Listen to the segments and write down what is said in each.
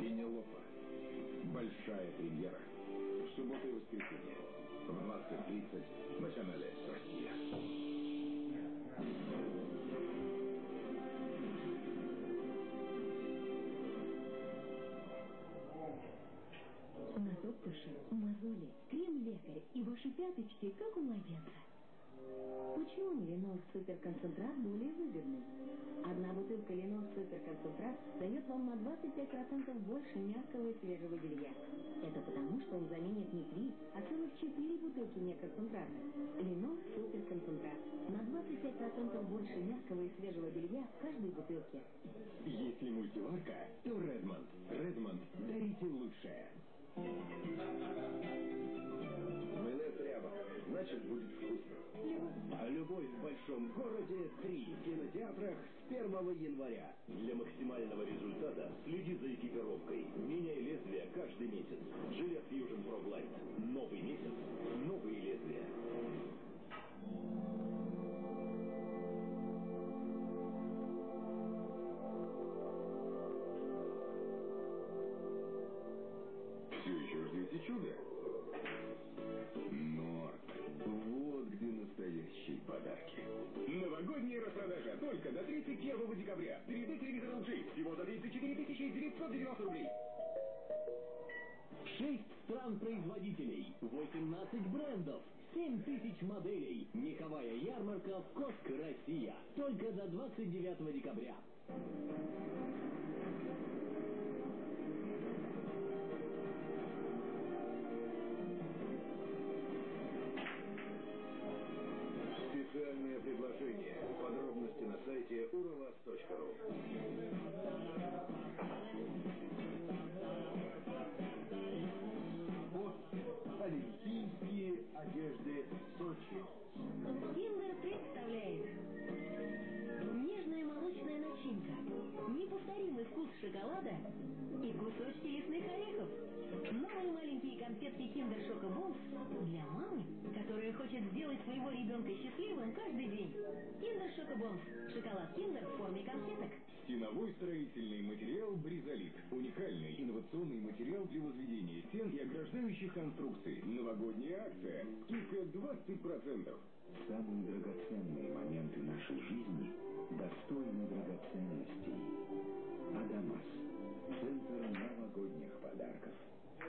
Пенелопа. Большая премьера. В субботу и воскресенье. В 20.30 на канале «Россия». Натоптыши, мозоли, крем-лекарь и ваши пяточки, как у младенца. Почему Ленор Суперконцентрат более выгодный? Одна бутылка Ленор Суперконцентрат дает вам на 25% больше мягкого и свежего белья. Это потому, что он заменит не три, а целых четыре бутылки неконцентрата. Ленор Суперконцентрат. На 25% больше мягкого и свежего белья в каждой бутылке. Если мультиварка, то Редмонд. Редмонд. Дарите лучшее. Майонез ряба. Значит, будет вкусно. А любовь в большом городе 3 в кинотеатрах с 1 января. Для максимального результата следи за экипировкой. Меняй лезвие каждый месяц. Жилет Fusion Pro Glide. Новый месяц. Новые лезвия. Все еще ждете чуда? Подарки. Новогодняя распродажа только до 31 декабря. 3D телевизор LG всего за 34 990 рублей. Шесть стран-производителей, 18 брендов, 7 тысяч моделей. Меховая ярмарка в Коско, Россия. Только до 29 декабря. urovas.ru Вот олимпийские одежды Сочи. Киндер представляет. Нежная молочная начинка. Неповторимый вкус шоколада И кусочки лесных орехов Новые маленькие конфетки Шоко Бонс Для мамы, которая хочет сделать своего ребенка счастливым каждый день Kinder Schoko-Bons Шоколад Киндер в форме конфеток Стеновой строительный материал «Бризолит». Уникальный инновационный материал для возведения стен и ограждающих конструкций. Новогодняя акция. Скидка 20%. Самые драгоценные моменты нашей жизни достойны драгоценностей.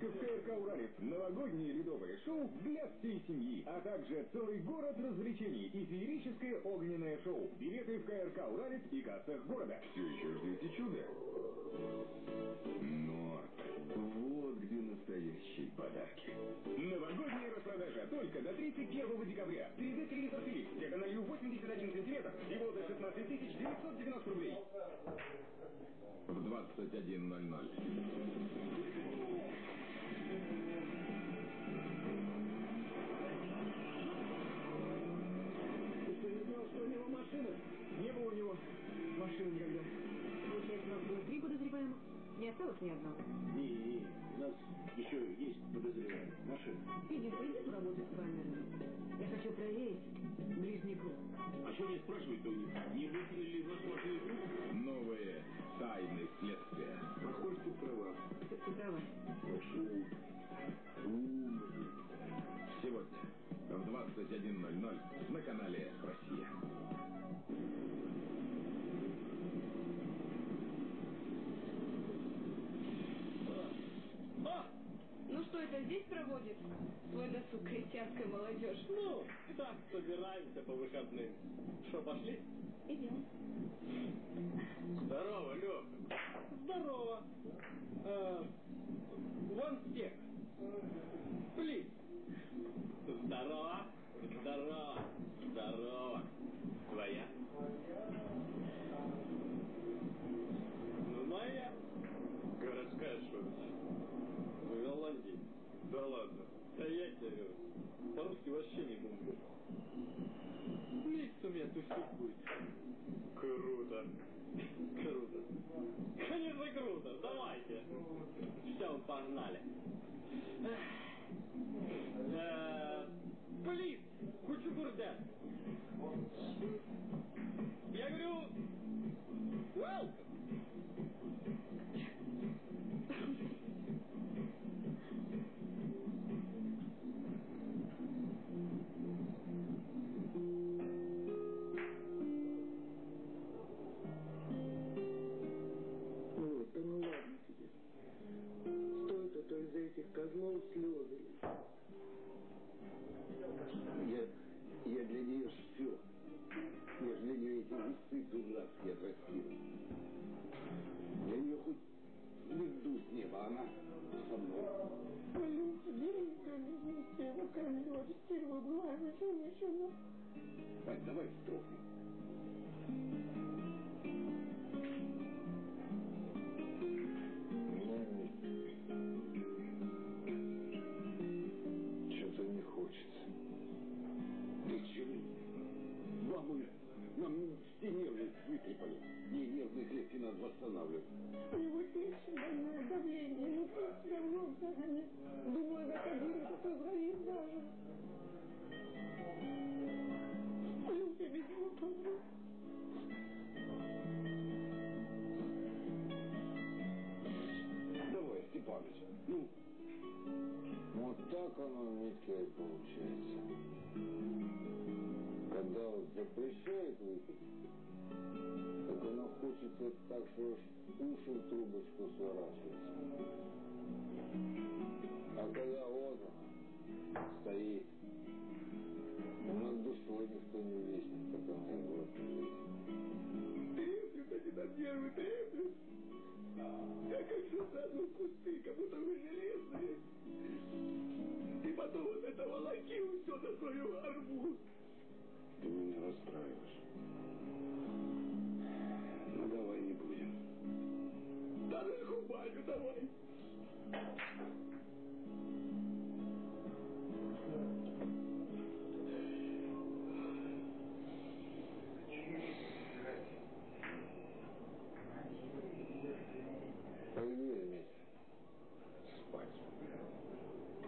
Только в КРК «Уралец» новогоднее ледовое шоу для всей семьи, а также целый город развлечений и феерическое огненное шоу. Билеты в КРК «Уралец» и кассах города. Все еще ждете чуда? Норд. Вот где настоящие подарки. Новогодняя распродажа только до 31 декабря. 3D телевизор Philips диагональю 81 сантиметр. Всего за 16 990 рублей. В 21.00. Не осталось ни одного. Не, не, у нас еще есть подозреваемый. Машина. Иди, пойди поработай с камерами. Я хочу проверить ближний круг. А что они спрашивают-то у них? Не выкинули ли нашу рук? Новые тайны следствия. Похоже, ты права. Ты, ты права. Прошу. Умный. Сегодня в 21.00 на канале «Россия». О! Ну что, это здесь проводит свой досуг крестьянская молодежь? Ну, так собираемся по выходным. Что, пошли? Идем. Здорово, Леха. Здорово. Вон стек. Плиз. Здорово. Здорово. Здорово. Твоя? Ну, моя. Городская что В Голландии. Да ладно. Стоять я говорю. По-русски вообще не бомбит. Микс у меня тусить будет. Круто. Круто. Конечно, круто. Давайте. Все, погнали. Э, блин, кучу бурда. Я говорю, welcome. козлом слезы. Я, я для нее все. Я для нее эти весы дурацкие отрастил. Я ее хоть звезду с неба, она со мной. Полюбите, Гейка, любите его ко мне, отстирывай, благо, женщина. Так, давай строхнем. Вытрепали. Не, нервные клетки надо восстанавливать. У него тысячное давление, ну пусть давно загонит. Думаю, на кабину позвонит даже. Люся без него помрет. Давай, Степаныч, ну. Вот так оно, Митя, и получается. Когда запрещают выпить, так оно хочется так, что уши в трубочку сворачиваются. А когда она стоит, над душой никто не веснет, как она глотает. Треплют они на нервы, треплют. Я как засаду в кусты, как будто вы железные. И потом вот это волокил все на свою арму. Ты меня расстраиваешь. Ну, давай не будем. Да в баню давай.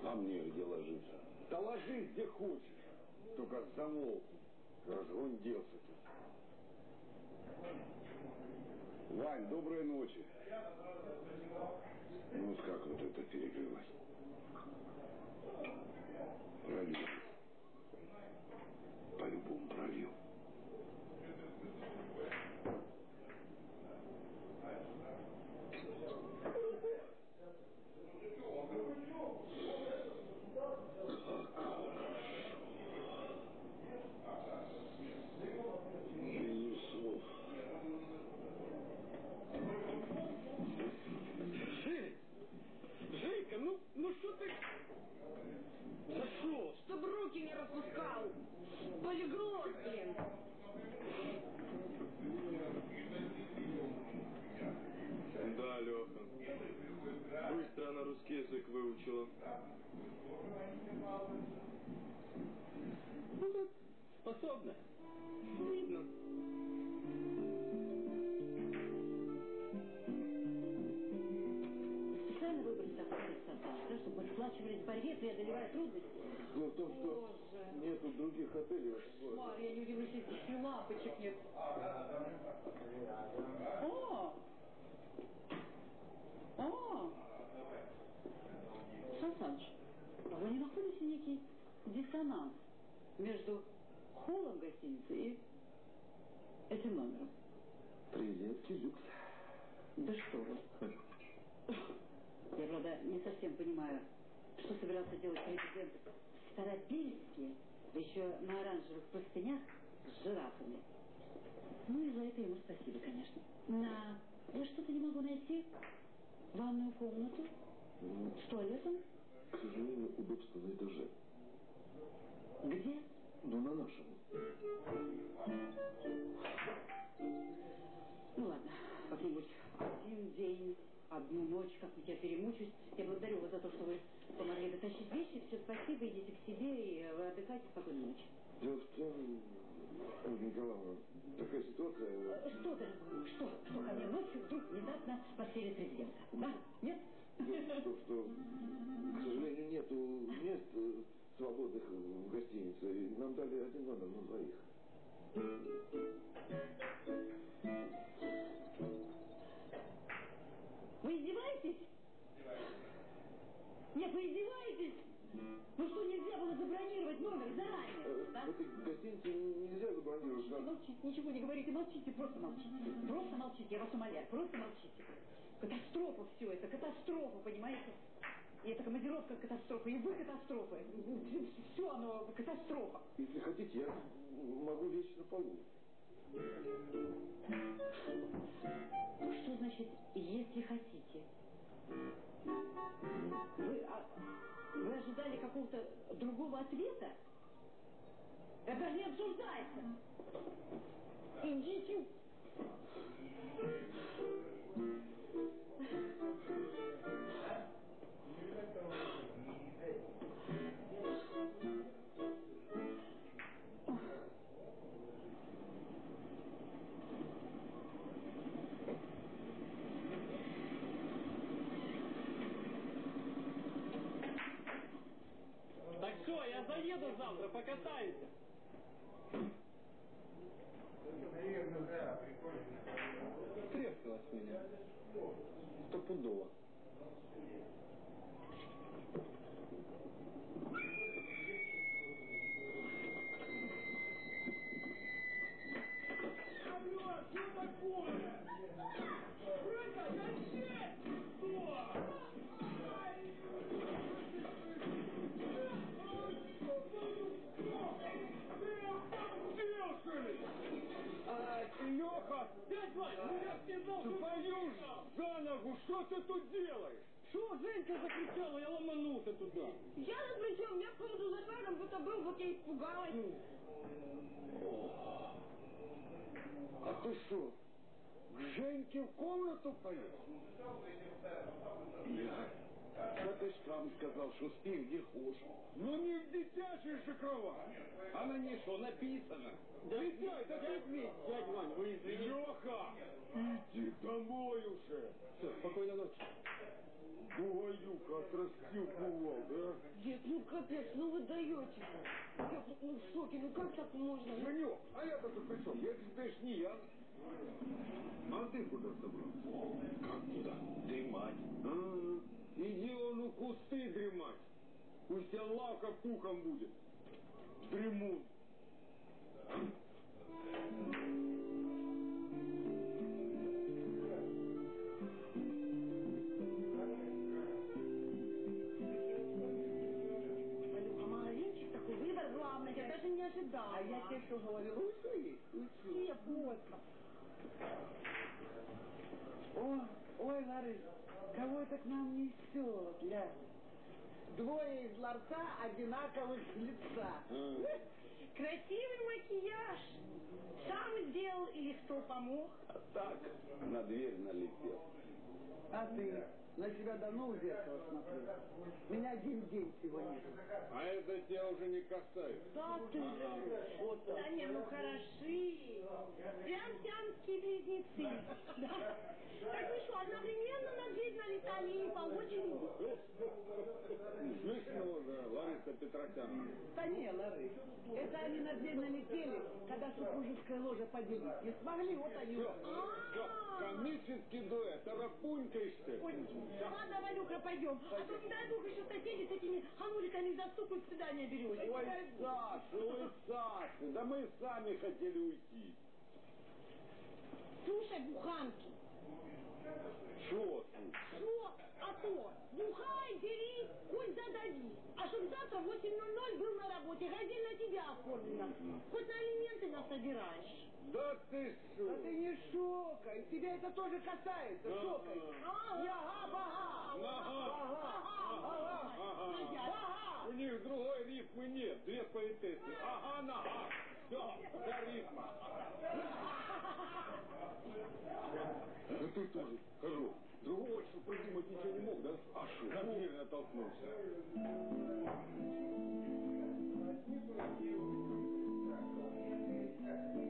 А мне где ложиться? Да где хочешь. Только замолкни. Разгунделся тут. Вань, доброй ночи. Ну как вот это перекрылось? Пролил. По-любому пролил. Ни слов. Жень! Женька, ну, ну что ты... Да что? Чтоб руки не распускал. Полиглот, блин. Да, Леха. Быстро она русский язык выучила. Ну так, способна. Видно. Специально выбрали такой персонаж, да, чтобы мы сплачивались в борьбе, преодолевая трудности. Дело в том, что нету других отелей. Марья, я не удивлюсь, если здесь и лампочек нет. О! О! Сан Саныч, вы не находите некий диссонанс между холлом гостиницы и этим номером? Привет, люкс. Да что вы. Я, правда, не совсем понимаю, что собирался делать президент в Старопильске, да еще на оранжевых простынях с жирафами. Ну и за это ему спасибо, конечно. На... Я что-то не могу найти. Ванную комнату с туалетом. К сожалению, удобство на этаже. Где? Но на нашем. Ну ладно, как-нибудь один день, одну ночь, как-нибудь я перемучусь. Я благодарю вас за то, что вы помогли дотащить вещи. Все, спасибо, идите к себе и вы отдыхайте. Спокойной ночи. Дело в том, Ольга Николаевна, такая ситуация... Э, Что, дорогой, что? Что ко мне ночью вдруг внезапно подселит президента? Да? Нет? Дело в том, что, к сожалению, нету мест э, свободных в гостинице. И Нам дали один номер на двоих. Вы издеваетесь? Нет, вы издеваетесь? Ну что, нельзя было забронировать номер заранее? Э, Да? В этой гостинице нельзя забронировать. Нам- молчите, ничего не говорите, молчите, просто молчите. Просто молчите, я вас умоляю, просто молчите. Катастрофа все это, катастрофа, понимаете? И эта командировка катастрофа, и вы катастрофа. Все оно катастрофа. Если хотите, я могу лечь на полу. Что значит, если хотите? Вы, а, вы ожидали какого-то другого ответа? Это даже не обсуждается. Идите. Заеду завтра, покатаемся. Трескалась меня. Стопудово. Ногу, что ты тут делаешь? Что Женька закричала, я ломанулся туда. Я ни при чем, я поводу за шагом будто был, вот я испугалась. А ты что, к Женьке в комнату полез? Я, да ты ж сам сказал, что спи где хочешь. Ну не в дитячей же кровать. А на ней что написано? Дитя, да ты ведь. Дядь Вань, вы извините. Леха, иди домой уже. Все, спокойной ночи. Бугаюка отрастил бывал, да? Дед, ну капец, ну вы даете. Я ну, в шоке, ну как так можно? Ну, Женек, а я-то тут при чем? Я тебе ж не я. А ты куда собрался? Как куда? Дремать. А, иди он у кусты дремать. Пусть тебя лавка пухом будет. Дремун. Магазинчик такой выбор главный, я даже не ожидала. А я тебе что говорю, учи, учи. Все, плотно. О, ой, Ларыс, кого это к нам несет, ля? Двое из ларца одинаковых лица. Красивый макияж. Сам сделал или кто помог? А так, на дверь налетел. А ты на себя давно в зеркало смотрел? Меня один день всего нет. А это тебя уже не касается. Да ты же. Вот так. Да не, ну хороши. Прям сиамские близнецы. Да. Так вы что, одновременно на дверь налетали или по очереди? Смешно, да, Лариса Петросяна. Да не, Ларыс, это они на дверь налетели, когда супружеская ложа поделить. Не смогли, вот они. Все, все, комический дуэт, тарапунькаешься. Ой, ладно, Валюха, пойдем. А то, не дай бог, еще соседи с этими хануликами заступают, свидание берете. Ой, Саша, ой, Саша, да мы сами хотели уйти. Слушай, буханки, Чего что? А то, бухай, бери, хоть задави. А чтоб завтра в 8.00 был на работе, газель на тебя оформлена. Хоть на алименты нас собираешь. Да ты что? Да ты не шокай, тебя это тоже касается, Да. шокай. Ага. Я ага, Ага. ага, Ага. ага. У них другой рифмы нет, две поэтессы. Ага, нога. Все, вся рифма. Да ты тоже, хожу. Другого что придумать ничего не мог, да? А что? На дверь натолкнулся. Доброе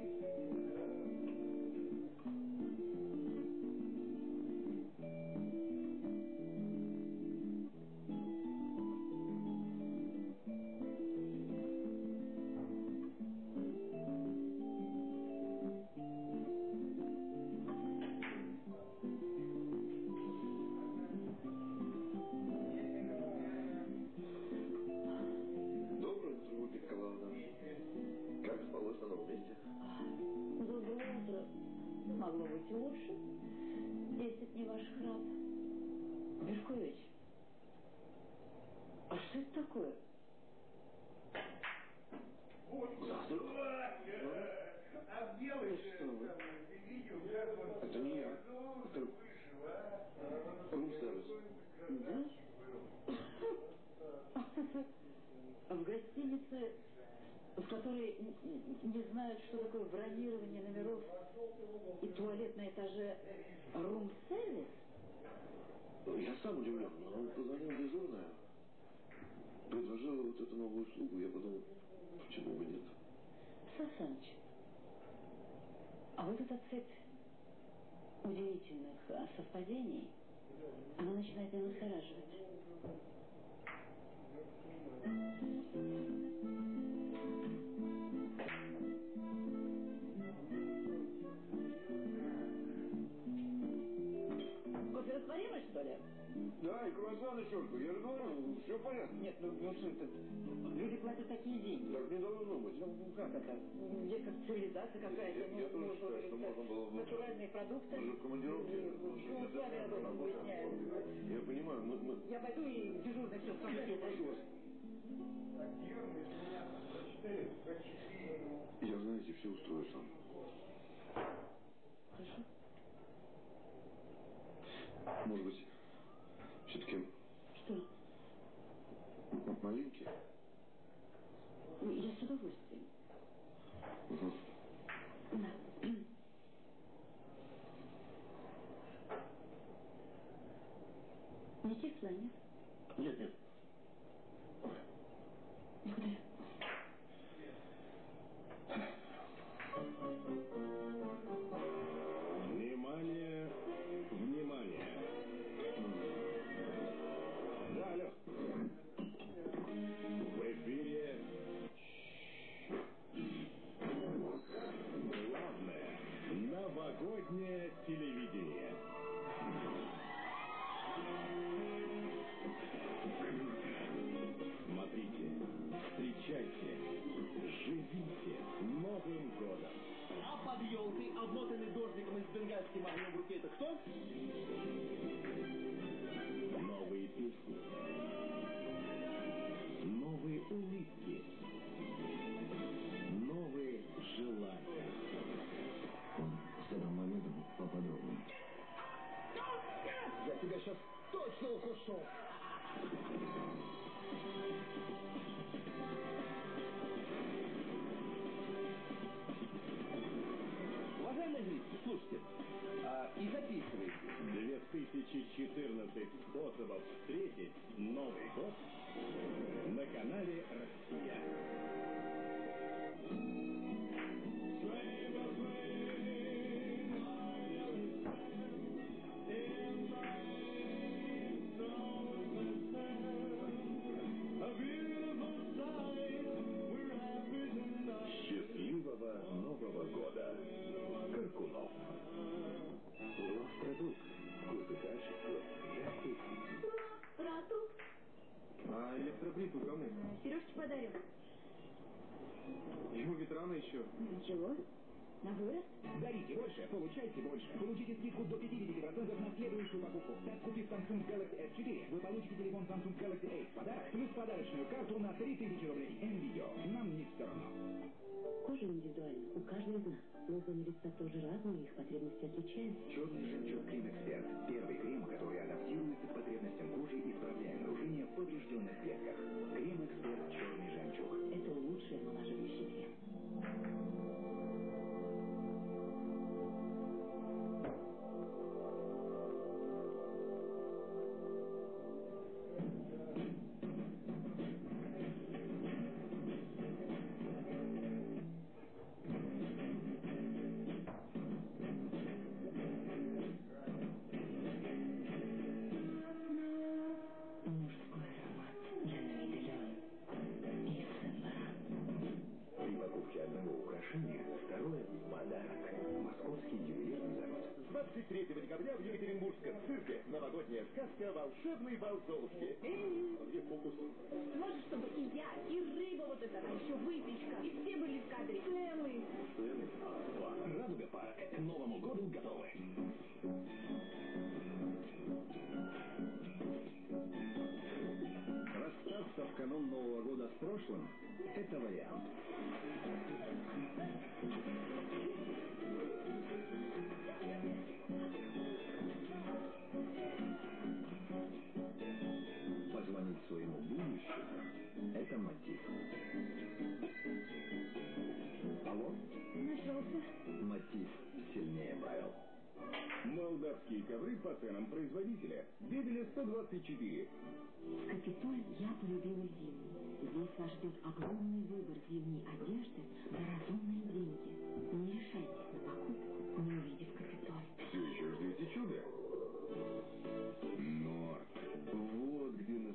гостинице, в которой не знают, что такое бронирование номеров и туалет на этаже рум-сервис? Я сам удивлен, но он позвонил дежурная, предложила вот эту новую услугу, я подумал, почему бы нет. Сасаныч, а вот эта цепь удивительных а, совпадений, она начинает меня настораживать. Да, и круассаны черту, я же говорю, все понятно. Нет, ну, ну что это? Люди платят такие деньги. Так не должно быть. Ну, как это? Есть как цивилизация какая-то. Я- я тоже считаю, что можно было бы- Натуральные продукты. Мы же в командировке, Ну, вами об этом выясняем. Я понимаю, мы, мы... Я пойду и дежурный все Я прошу вас. Я, знаете, все устрою сам. Хорошо. Может быть, подарю. Ему ведь рано еще. Ничего. На вырост. Дарите больше, получайте больше. Получите скидку до 50% на следующую покупку. Так, купив Samsung Galaxy S4, вы получите телефон Samsung Galaxy A в подарок, плюс подарочную карту на 3000 рублей. МВидео. Нам не все равно. Кожа индивидуальна. У каждого из нас. Лозоны лица тоже разные, их потребности отличаются. Черный жемчуг Крем Эксперт. Первый крем, который адаптируется к потребностям кожи, исправляя нарушения сказка «Волшебный бал Золушки». Где фокус? Может, чтобы и я, и рыба вот эта, а еще выпечка, и все были в кадре. Сцены А2. Радуга парк. К Новому году готовы. Расстаться в канун Нового года с прошлым – это вариант. Это мотив. Алло? Нашелся. Мотив сильнее Байл. Молдавские ковры по ценам производителя. Бебеля 124. В Капитоль я полюбила зиму. Здесь вас ждет огромный выбор зимней одежды за разумные деньги. Не решайте.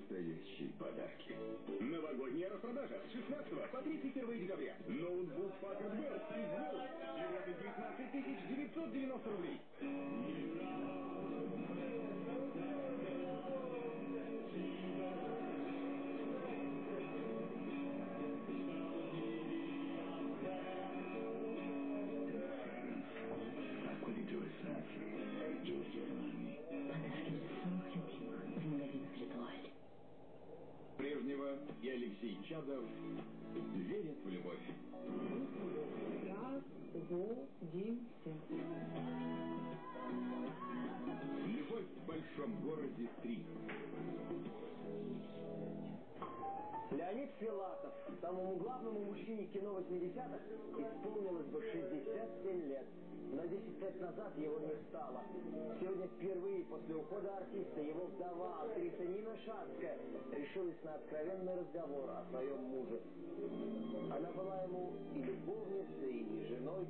Настоящие подарки. Новогодняя распродажа с 16 по 31 декабря. Ноутбук Packard Bell из за 19 990 рублей. Алексей Чадов верят в любовь. Любовь в большом городе 3. Леонид Филатов, самому главному мужчине кино 80-х, исполнилось бы 67 лет. Но 10 лет назад его не стало. Сегодня впервые после ухода артиста его вдова, актриса Нина Шацкая, решилась на откровенный разговор о своем муже. Она была ему и любовницей, и женой.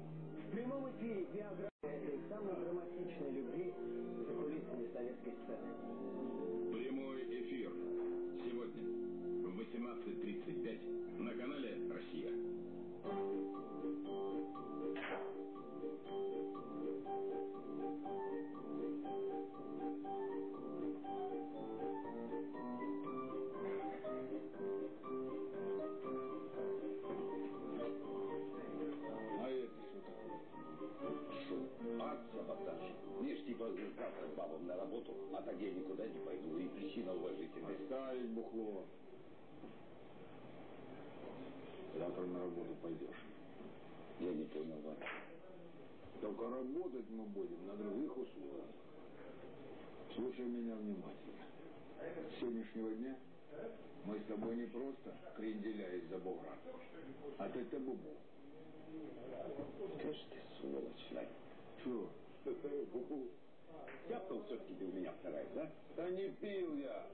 В прямом эфире биография этой самой драматичной любви за кулисами советской сцены. Типа завтра бабам на работу, а так я никуда не пойду. И причина уважительная. Оставить бухло. Завтра на работу пойдешь. Я не понял, Ваня. Только работать мы будем на других условиях. Слушай меня внимательно. С сегодняшнего дня мы с тобой не просто кренделя из-за бугра, а ты бубу. Скажи ты, сволочь, Вань. Чего? Бубу. Тяпнул все-таки у меня вторая, да? Да не пил я.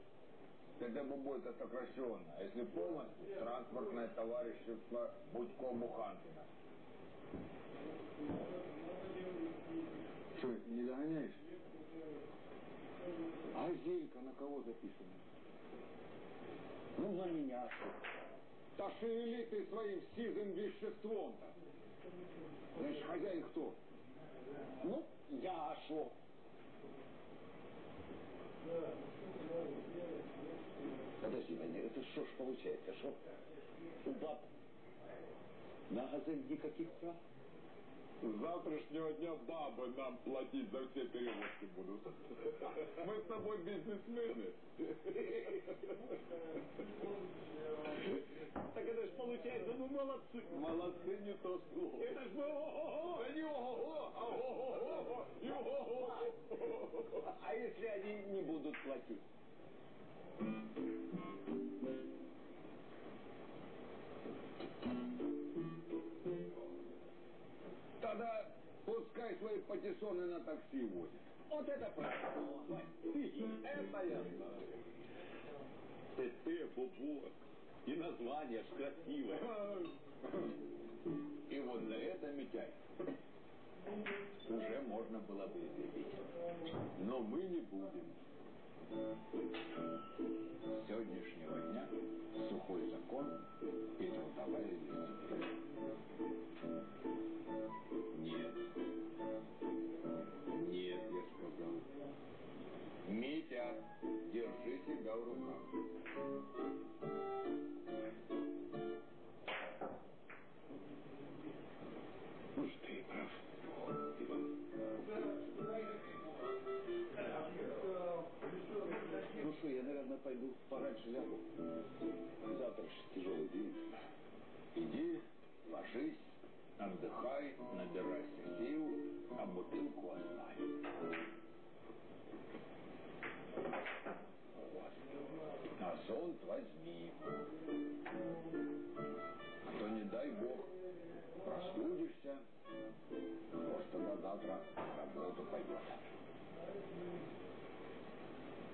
ТД бубу это сокращенно. А если полностью, транспортное товарищество Будько-Буханкина. Что, не догоняешь? А Зелька на кого записана? Ну, на меня. Да шевели ты своим сизым веществом-то. Знаешь, хозяин кто? Ну, я шо? Подожди, Ваня, это что ж получается, что у баб на газель никаких прав? С завтрашнего дня бабы нам платить за все перевозки будут. Мы с тобой бизнесмены. Так это ж получается, ну молодцы. Молодцы не то слово. Это ж мы ого-го. Да не ого-го, а ого-го, и ого-го. А если они не будут платить? Свои патиссоны на такси возят. Вот это правильно. Это я знаю. ТТ, Бубок. И название ж красивое. И вот за это, Митяй, уже можно было бы изъявить. Но мы не будем. Сегодняшнего дня сухой закон и трудовая дисциплина. Нет. Нет, я сказал. Митя, держи себя в руках. Ну что, я, наверное, пойду пораньше лягу. Завтра же тяжелый день. Иди, ложись, отдыхай, набирайся сил, а бутылку оставь. А зонт возьми. А то, не дай бог, простудишься, завтра на работу пойдет.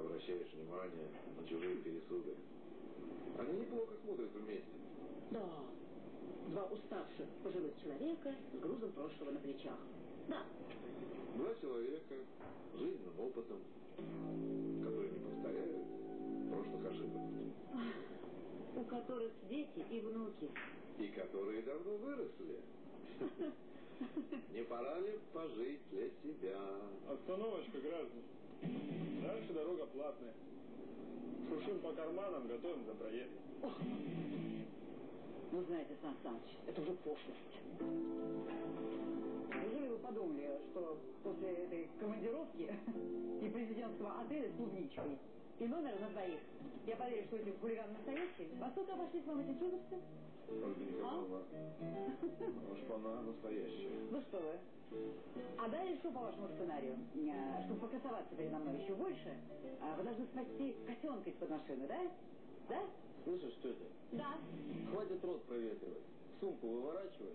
обращаешь внимание на чужие пересуды. Они неплохо смотрятся вместе. Да. Два уставших пожилых человека с грузом прошлого на плечах. Да. Два человека с жизненным опытом, которые не повторяют прошлых ошибок. У которых дети и внуки. И которые давно выросли. Не пора ли пожить для себя? Остановочка, граждане. Дальше дорога платная. Шуршим по карманам, готовим за проезд. Ну, знаете, Сан Саныч, это уже пошлость. Подумали, что после этой командировки и президентского отеля с клубничкой и номера на двоих, я поверю, что эти хулиганы настоящие? Во сколько обошлись вам эти чудовцы? Ольга Николаевна, уж она настоящая. Ну что вы? А далее что по вашему сценарию? А, Чтобы покрасоваться передо мной еще больше, а, вы должны спасти котенка из-под машины, да? Да? Слышишь, тетя, Да. хватит рот проветривать. Сумку выворачивай.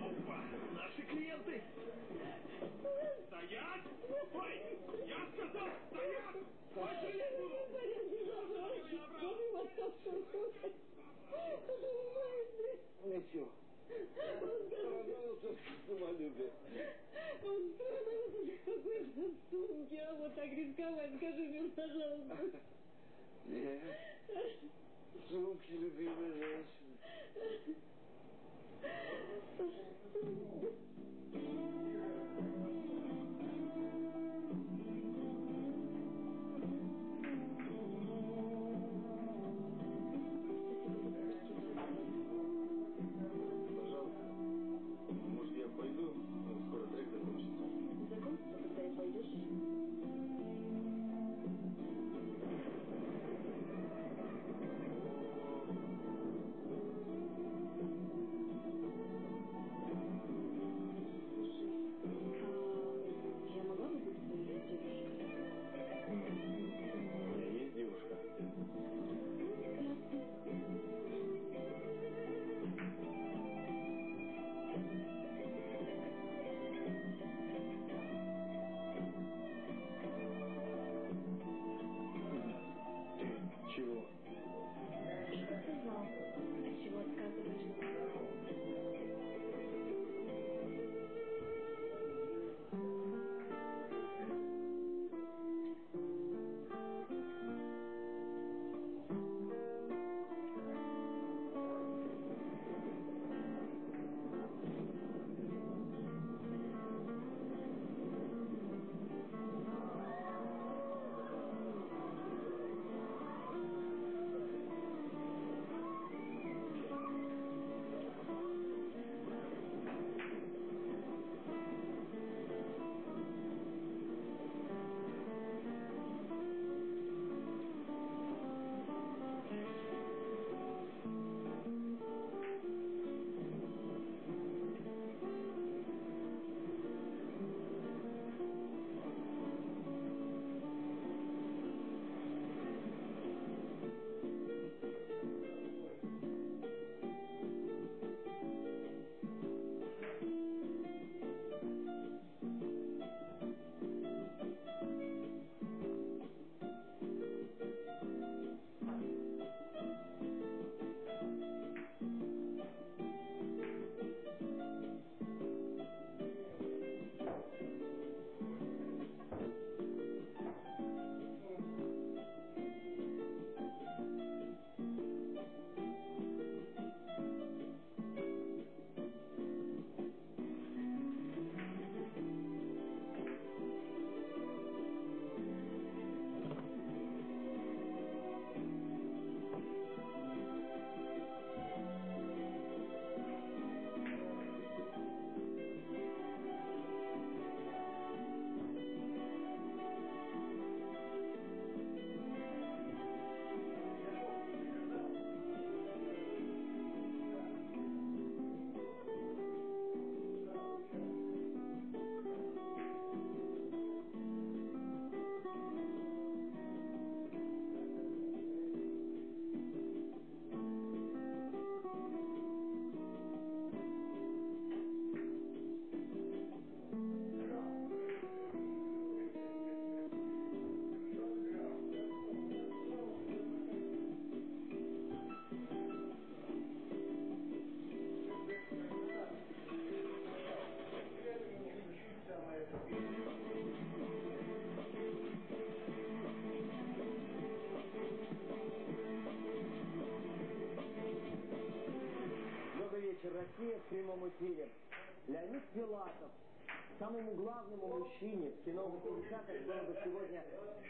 Опа! Наши клиенты! Стоять! Ой! Я сказал, стоять! Пошли Ничего. Порадовался самолюбие. Он порадовался для какой-то сумки, а вот так рисковать, скажи мне, пожалуйста. Нет, сумки, любимая женщина.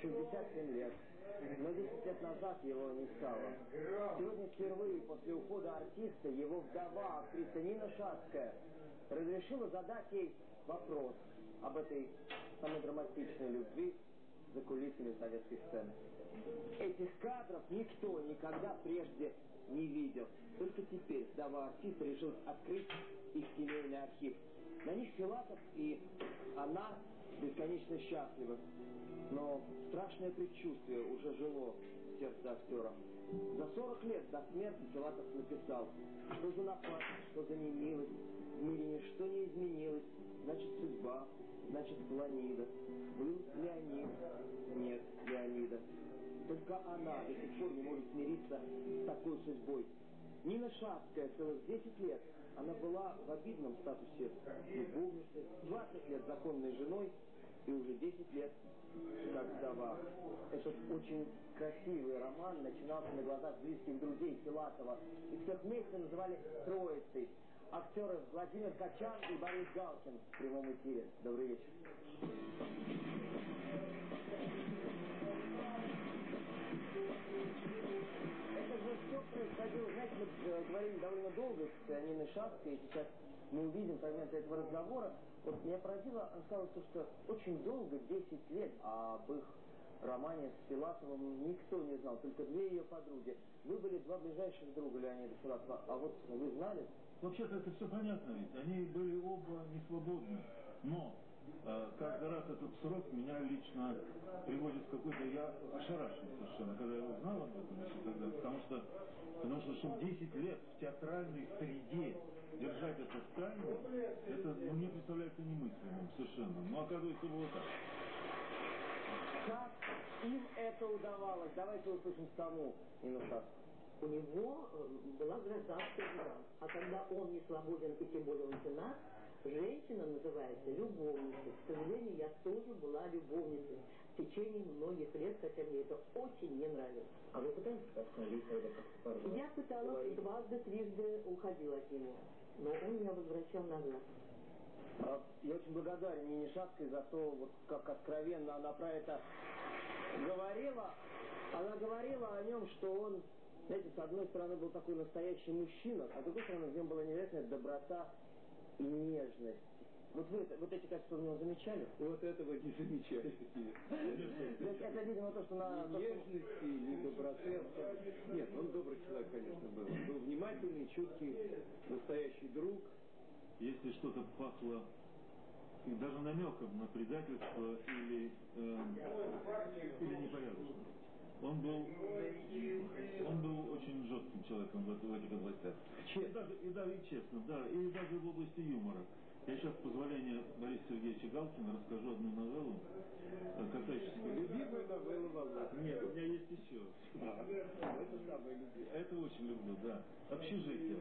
67 лет. Но 10 лет назад его не стало. Сегодня впервые после ухода артиста его вдова, актриса Нина Шацкая, разрешила задать ей вопрос об этой самой драматичной любви за кулисами советской сцены. Этих кадров никто никогда прежде не видел. Только теперь вдова артиста решил открыть их семейный архив. На них Филатов и она бесконечно счастливы. Но страшное предчувствие уже жило в сердце актера. За 40 лет до смерти Филатов написал, что за напасть, что за немилость, в мире ничто не изменилось, значит судьба, значит планида. Был Леонид, нет Леонида. Только она до сих пор не может смириться с такой судьбой. Нина Шацкая целых 10 лет она была в обидном статусе любовницы, 20 лет законной женой и уже 10 лет как вдова. Этот очень красивый роман начинался на глазах близких друзей Филатова. И всех вместе называли «Троицей». Актеры Владимир Качан и Борис Галкин в прямом эфире. Добрый вечер. Долго с Ниной Шапкой, и сейчас мы увидим фрагменты этого разговора. Вот меня поразило, она сказала, что очень долго, 10 лет, об их романе с Филатовым никто не знал, только две ее подруги. Вы были два ближайших друга Леонида Филатова, а вот вы знали? Вообще-то это все понятно ведь. Они были оба не свободны. Но каждый раз этот срок меня лично приводит в какой-то... Я ошарашен совершенно, когда я узнал об этом еще тогда. Потому что, потому что, чтобы 10 лет в театральной среде держать это в это ну, мне представляется немыслимым совершенно. Но оказывается, было так. Как им это удавалось? Давайте услышим саму Шацкую. У него э, была гражданская жена. А когда он не свободен, и тем более он женат, женщина называется любовницей. К сожалению, я тоже была любовницей в течение многих лет, хотя мне это очень не нравилось. А вы пытались остановить? Я пыталась дважды, трижды уходила от него, но он меня возвращал назад. А, Я очень благодарен Нине Шацкой за то, вот как откровенно она про это говорила. Она говорила о нем, что он, знаете, с одной стороны был такой настоящий мужчина, а с другой стороны в нем была невероятная доброта и нежность. Вот вы это- вот эти качества в нем замечали? Вот этого не замечали. Это, видимо, то, что на... Ни нежности, ни доброты. Нет, он добрый человек, конечно, был. Он был внимательный, чуткий, настоящий друг. Если что-то пахло даже намеком на предательство или, э, или непорядочность. Он был, он был очень жестким человеком в, в этих областях. И даже, и, да, и честно, да, и даже в области юмора. Я сейчас, с позволения Бориса Сергеевича Галкина, расскажу одну новеллу, э, касающуюся... Любимая новелла Володя. Нет, у меня есть еще. Это самое любимое. Это очень люблю, да. Общежитие.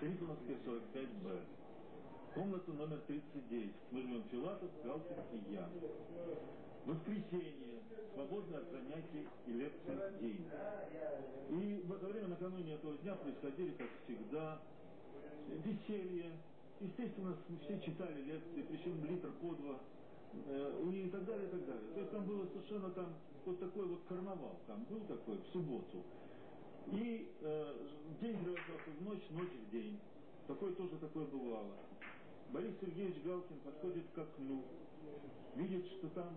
Трифоновская 45Б. Комната номер 39. Мы живем Филатов, Галкин и я. Воскресенье. Свободное от занятий и лекций день. И в это время, накануне этого дня, происходили, как всегда, веселье. Естественно, все читали лекции, причем литр по два. э, И так далее, и так далее. То есть там было совершенно там вот такой вот карнавал. Там был такой в субботу. И э, день превращался в ночь, ночь в день. Такое тоже такое бывало. Борис Сергеевич Галкин подходит к окну, видит, что там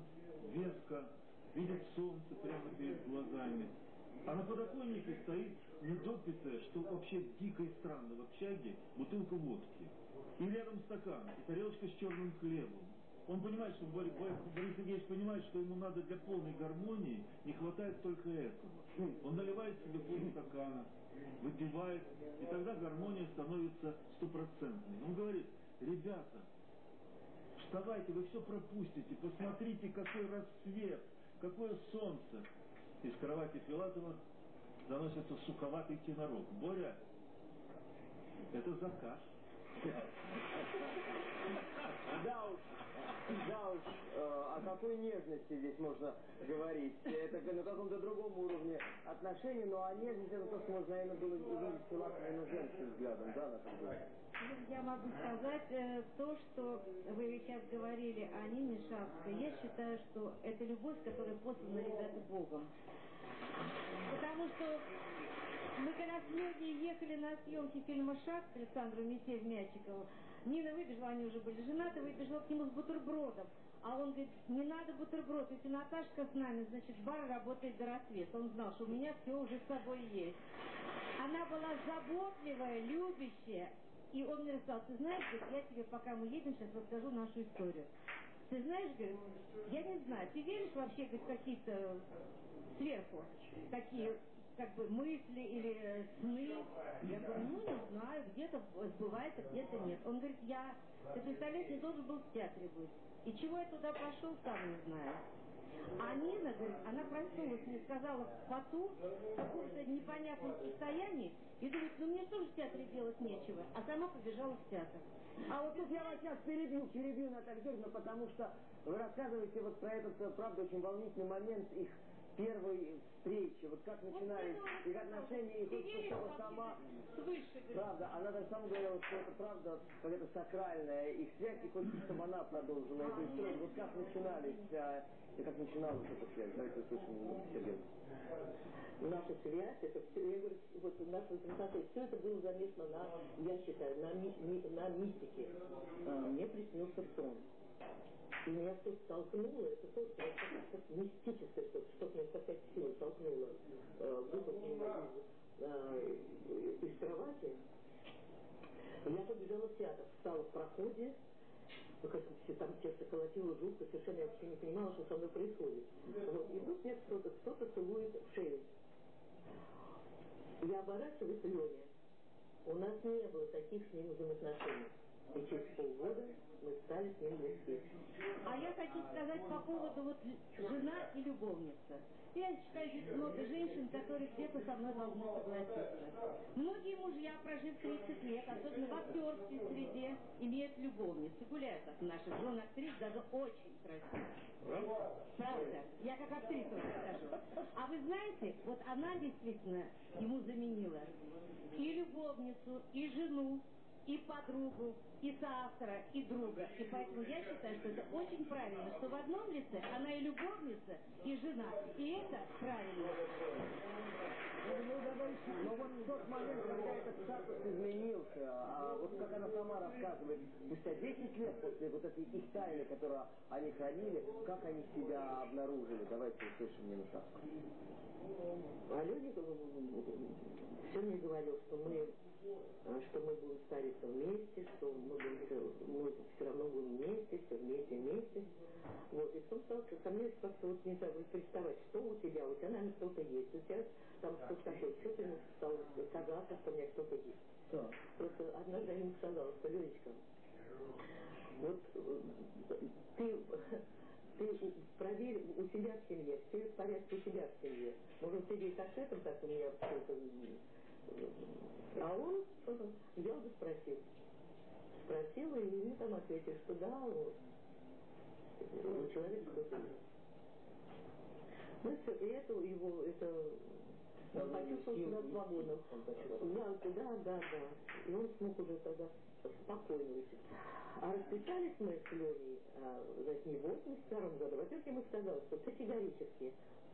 веска, видит солнце прямо перед глазами. А на подоконнике стоит недопитая, что вообще дико и странно в общаге, бутылка водки. И рядом стакан, и тарелочка с черным хлебом. Он понимает, что Борис, Борис Сергеевич понимает, что ему надо для полной гармонии, не хватает только этого. Он наливает себе полстакана, выпивает, и тогда гармония становится стопроцентной. Он говорит, ребята, вставайте, вы все пропустите, посмотрите, какой рассвет, какое солнце. Из кровати Филатова доносится суковатый тенорок. Боря, это заказ. Да уж, уж, э, какой нежности здесь можно говорить? Это на каком-то другом уровне отношений, но а нежность это то, что можно, наверное, было увидеть именно женским взглядом, да, Наталья? Я могу сказать э, то, что вы сейчас говорили о Нине Шапской. Я считаю, что это любовь, которая послана, ребята, Богом. Потому что мы когда с Лёдей ехали на съемки фильма «Шаг» с Александром Месеев Мячиковым, Нина выбежала, они уже были женаты, выбежала к нему с бутербродом. А он говорит, не надо бутерброд, если Наташка с нами, значит, бар работает до рассвета. Он знал, что у меня все уже с собой есть. Она была заботливая, любящая. И он мне рассказал, ты знаешь, я тебе, пока мы едем, сейчас расскажу нашу историю. Ты знаешь, говорит, я не знаю, ты веришь вообще, говорит, какие-то сверху, такие как бы мысли или сны. Я говорю, ну не знаю, где-то сбывается, где-то нет. Он говорит, я, ты представляешь, не должен был в театре быть. И чего я туда пошел, сам не знаю. А Нина, говорит, она проснулась, мне сказала в поту, в каком-то непонятном состоянии, и думает, ну мне тоже в театре делать нечего, а сама побежала в театр. А вот тут я вас сейчас перебью, перебью, Наталья Георгиевна, потому что вы рассказываете вот про этот, э, правда, очень волнительный момент их первой встречи, вот как начинались их отношения, и хочется, чтобы сама, правда, она даже сама говорила, что это правда какая-то сакральная их связь, и хочется, чтобы она продолжила эту историю. Вот как начинались, а, и как начиналась эта связь, давайте услышим Сергей. Наша связь, это все, я говорю, вот наша презентация, все это было замешано на, я считаю, на, ми, на мистике. А, мне приснился сон. И меня что столкнуло, это тоже как мистическое что-то, что меня какая сила толкнула, э, из, э, из кровати. Я побежала в театр, встала в проходе, ну, как все там сердце колотило жутко, совершенно я вообще не понимала, что со мной происходит. Вот, и вдруг мне кто-то кто целует в шею. Я оборачиваюсь, Леня. У нас не было таких с ним взаимоотношений. И через полгода мы стали с ним близки. А я хочу сказать по поводу вот жена и любовница. Я считаю, здесь много женщин, которые где-то со мной должны согласиться. Многие мужья, прожив 30 лет, особенно в актерской среде, имеют любовниц и гуляют от наших жен актрис даже очень красиво. Правда. Я как актриса скажу. А вы знаете, вот она действительно ему заменила и любовницу, и жену, и подругу, и соавтора, и друга. И поэтому я считаю, что это очень правильно, что в одном лице она и любовница, и жена. И это правильно. Но вот в тот момент, когда этот статус изменился, а вот как она сама рассказывает, спустя 10 лет после вот этой их тайны, которую они хранили, как они себя обнаружили? Давайте услышим Шапку. А люди все мне говорил, что мы а, что мы будем стариться вместе, что мы, мы все равно будем вместе, все вместе, вместе. Вот, и потом стал ко мне как-то вот не знаю, представать, что у тебя, у тебя, наверное, что-то есть, у тебя там что-то такое, что ты стал казаться, что у меня что-то есть. Да. Просто однажды я ему сказала, что, Ленечка, вот ты ты проверь у себя в семье, все в порядке у себя в семье. Может, ты здесь так как у меня все это а он взял и спросил. Спросил, и ему там ответил, что да, вот, у человека что-то есть. Ну все, и это его, это он почувствовал себя свободно. Да, да, да, да. И он смог уже тогда спокойно уйти. А расписались мы с Леней, а, значит, не в 82 году. Во-первых, я ему сказала, что категорически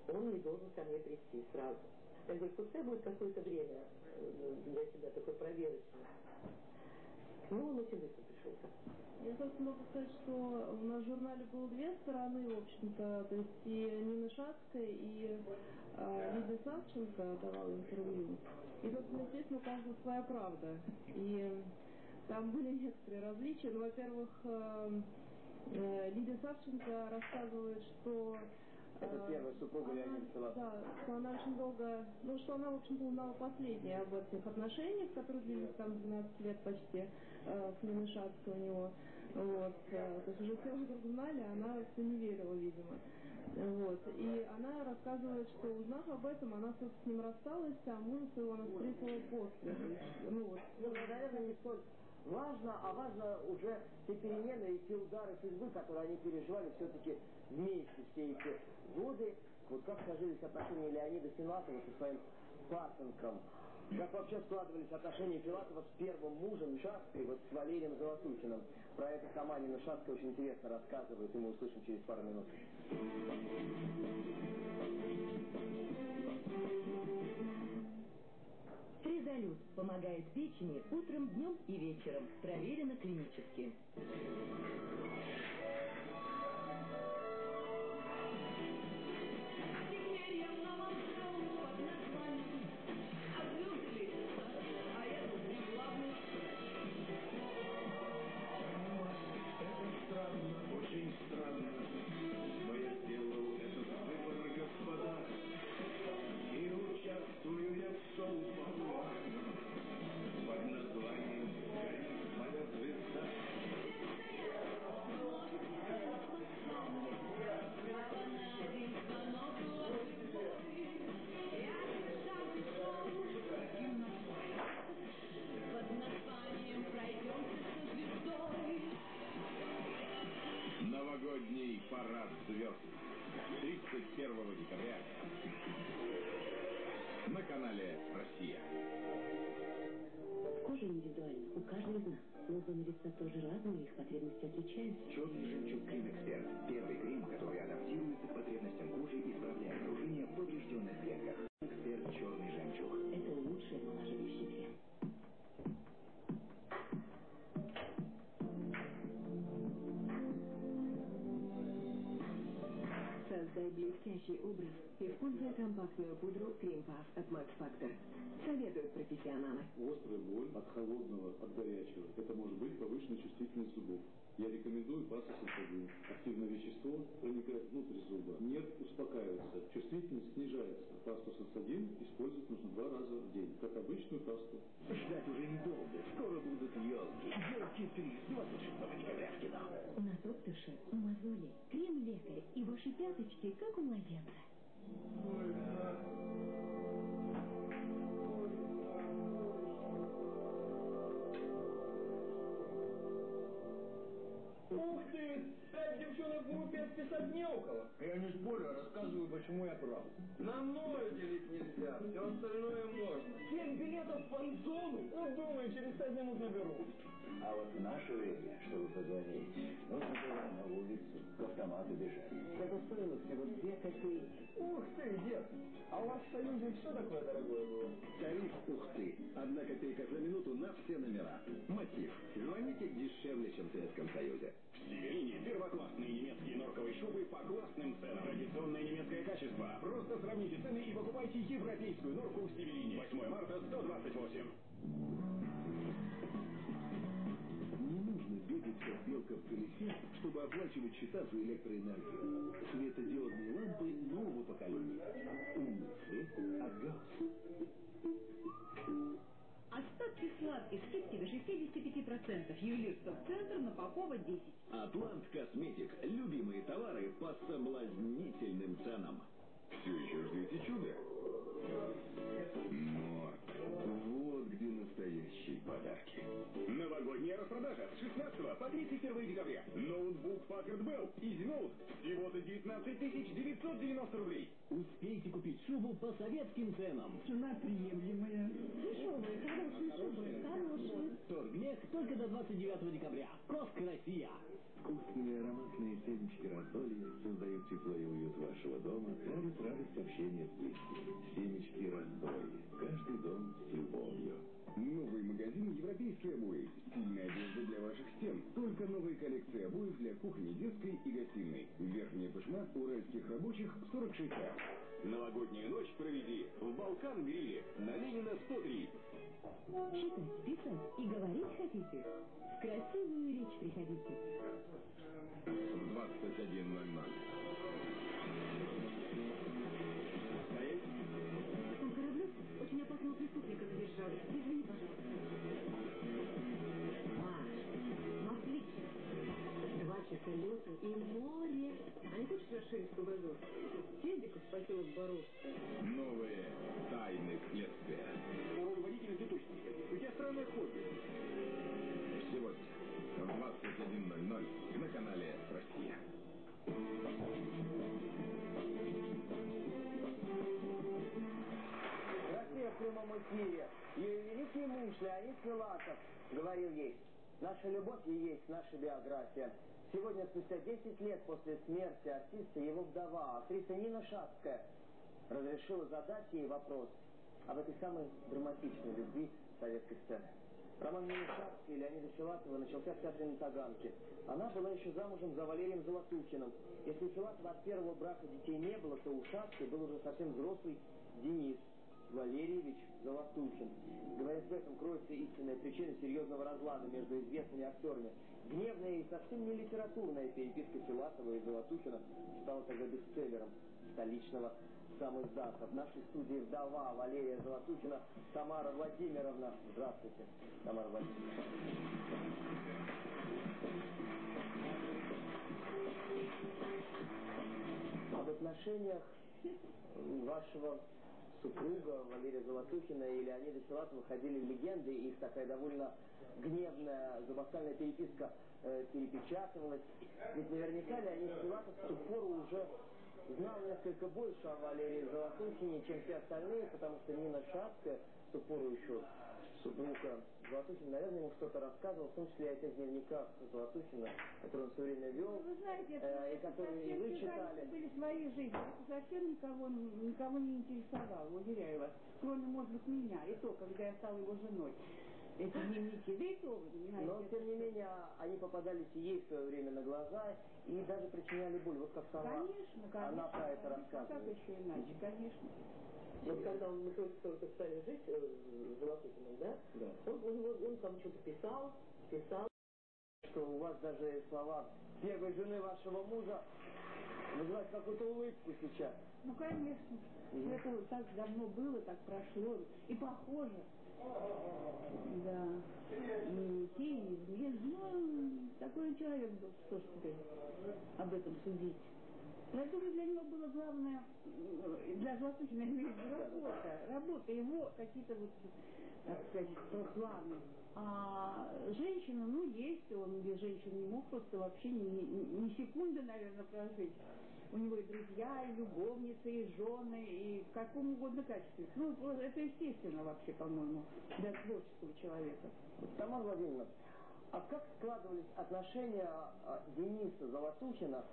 он не должен ко мне прийти сразу. Я говорю, пускай будет какое-то время э, для себя такой проверочный. Ну, он очень быстро пришел. Я только могу сказать, что у нас в журнале было две стороны, в общем-то, то есть и Нина Шацкая, и э, Лидия Савченко давала интервью. И тут, естественно, у каждого своя правда. И там были некоторые различия. Ну, во-первых, э, э, Лидия Савченко рассказывает, что это первая супруга Леонида Филатова. Да, что она очень долго, ну, что она, в общем-то, узнала последнее об этих отношениях, которые длились там 12 лет почти, э, с Ниной Шацкой у него. Вот, э, то есть уже все вокруг знали, а она все не верила, видимо. Вот. И она рассказывает, что узнав об этом, она с ним рассталась, а мужа своего она встретила после. Ну, вот. ну, наверное, не сколько важно, а важно уже те перемены и те удары судьбы, которые они переживали все-таки вместе все эти годы. Вот как сложились отношения Леонида Филатова со своим пасынком. Как вообще складывались отношения Филатова с первым мужем Шасткой, вот с Валерием Золотухиным. Про это сама Нина Шасткая очень интересно рассказывает, и мы услышим через пару минут. Тризолют помогает печени утром, днем и вечером. Проверено клинически. Создай блестящий образ, используя компактную пудру Крем Puff от Max Factor. Советуют профессионалы. Острая боль от холодного, от горячего. Это может быть повышенная чувствительность зубов. Я рекомендую пасту сенсодин. Активное вещество проникает внутрь зуба. Нерв успокаивается, чувствительность снижается. Пасту сенсодин использовать нужно два раза в день, как обычную пасту. Ждать уже недолго. Скоро будут елки. Елки 3 с 26 декабря в кино. На доктыше, мозоли, крем-лекарь и ваши пяточки, как у младенца. Ух ты! Пять девчонок в группе отписать не около. Я не спорю, а рассказываю, почему я прав. На мною делить нельзя, все остальное можно. Семь билетов в фан-зону? Ну, думаю, через пять минут наберу. А вот в наше время, чтобы позвонить, нужно было на улицу, к автомату бежать. Это стоило всего две копейки. Ух ты, дед! А у вас в Союзе все такое дорогое было? Тариф «Ух ты». Одна копейка за минуту на все номера. Мотив. Звоните дешевле, чем в Советском Союзе. В Северине первоклассные немецкие норковые шубы по классным ценам. Традиционное немецкое качество. Просто сравните цены и покупайте европейскую норку в Северине. 8 марта 128. Не нужно бегать, как белка в колесе, чтобы оплачивать счета за электроэнергию. Светодиодные лампы нового поколения. Умницы от Гаусс. Остатки сладких скидки до 65%. Ювелирство центр на Попова 10. Атлант Косметик. Любимые товары по соблазнительным ценам. Все еще ждете. Вот где настоящие подарки. Новогодняя распродажа с 16 по 31 декабря. Ноутбук Packard Bell EasyNote всего-то 19 990 рублей. Успейте купить шубу по советским ценам. Цена приемлемая. Дешевые, хорошие шубы, хорошие. Торгмех только до 29 декабря. Коска Россия. Вкусные ароматные семечки раздолья создают тепло и уют вашего дома, дарят радость общения с близкими. Семечки раздолья. Каждый дом с любовью. Новый магазин «Европейские обои». Стильная одежда для ваших стен. Только новые коллекции обоев для кухни, детской и гостиной. Верхняя пышма уральских рабочих 46 а. Новогоднюю ночь проведи в Балкан-гриле на Ленина 103. Читать, писать и говорить хотите? В красивую речь приходите. В 21.00. лета и море. А не хочешь расширить кругозор? Съезди-ка в поселок Боровское. Новые тайны следствия. Второй водитель ты точно У тебя странное хобби. 21.00 на канале Леонид Филатов говорил ей, наша любовь и есть наша биография. Сегодня, спустя 10 лет после смерти артиста, его вдова, актриса Нина Шацкая, разрешила задать ей вопрос об этой самой драматичной любви советской сцены. Роман Нины Шацкой и Леонида Филатова начался в театре на Таганке. Она была еще замужем за Валерием Золотухиным. Если у Филатова от первого брака детей не было, то у Шацкой был уже совсем взрослый Денис Валерьевич Золотухин. Говорят, в этом кроется истинная причина серьезного разлада между известными актерами. Гневная и совсем не литературная переписка Филатова и Золотухина стала тогда бестселлером столичного сам издата. В нашей студии вдова Валерия Золотухина Тамара Владимировна. Здравствуйте, Тамара Владимировна. Об отношениях вашего супруга Валерия Золотухина и Леонида Филатова ходили легенды, их такая довольно гневная зубоскальная переписка э, перепечатывалась. Ведь наверняка Леонид Филатов в ту пору уже знал несколько больше о Валерии Золотухине, чем все остальные, потому что Нина Шацкая, в ту пору еще супруга Золотухина, наверное, ему что-то рассказывал, в том числе о тех дневниках Золотухина, которые он все время вел, Вы знаете, это, э, и это которые и вы читали. были свои жизни. Это совсем никого, никого не интересовало, уверяю вас. Кроме, может быть, меня. И то, когда я стала его женой. Эти дневники. Да и то, вы понимаете. Но, тем не менее, они попадались и ей в свое время на глаза и даже причиняли боль. Вот как сама Конечно, конечно. она про это конечно. А рассказывает. как еще иначе, конечно. Вот когда он, мы только стали жить э, с Золотухиным, да? Да. Он, у него, он там что-то писал, писал. Что у вас даже слова первой жены вашего мужа вызывают какую-то улыбку сейчас. Ну, конечно. Это вот так давно было, так прошло. И похоже. Да. И те, и. Ну, такой человек был, что ж теперь об этом судить. Я думаю, для него было главное, для Золотухина, я работа, работа, его какие-то вот, так сказать, планы. А женщина, ну, есть, он без женщин не мог просто вообще ни, ни, секунды, наверное, прожить. У него и друзья, и любовницы, и жены, и в каком угодно качестве. Ну, это естественно вообще, по-моему, для творческого человека. Тамара Владимировна, а как складывались отношения а, Дениса Золотухина,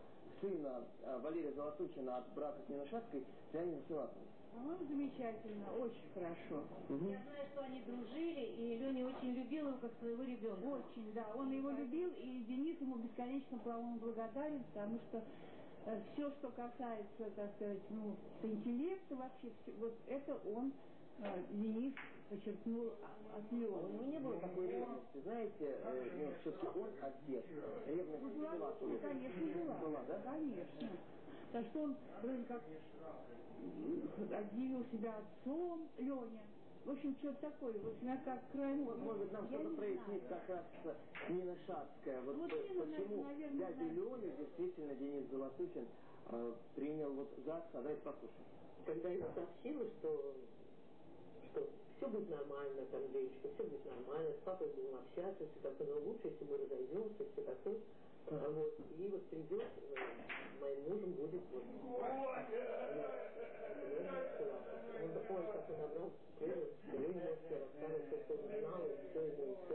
сына а, Валерия Золотухина от брака с Ниной Шацкой, с Леонидом Филатовым? По-моему, замечательно, очень хорошо. Мгм. Я знаю, что они дружили, и Леня очень любил его как своего ребенка. Очень, да. Он его любил, и Денис ему бесконечно, по-моему, благодарен, потому что все, что касается, так сказать, ну, интеллекта вообще, вот это он, э, Денис, подчеркнул а- от него не было такой ревности, знаете, э, ну, все-таки он отец. Ревность Ну, была, Филатова. ну, конечно, была. Была, да? Конечно. Так что он вроде как объявил себя отцом, Леня. В общем, что-то такое. Вот я как крайне... Вот, может нам что-то прояснит как раз Нина Шацкая. Вот, Вот э, Нина, почему наверное, дядю да. Леню действительно Денис Золотухин э, принял вот за отца. Давайте послушаем. Когда я сообщила, что, что все будет нормально, там, девочка, все будет нормально, с папой будем общаться, все такое, но лучше, если мы разойдемся, все такое. А Вот, и вот придет, э, моим мужем будет вот. Он, ой, как он набрал крылья, Леня все рассказывал, все, что он знал, и все ему все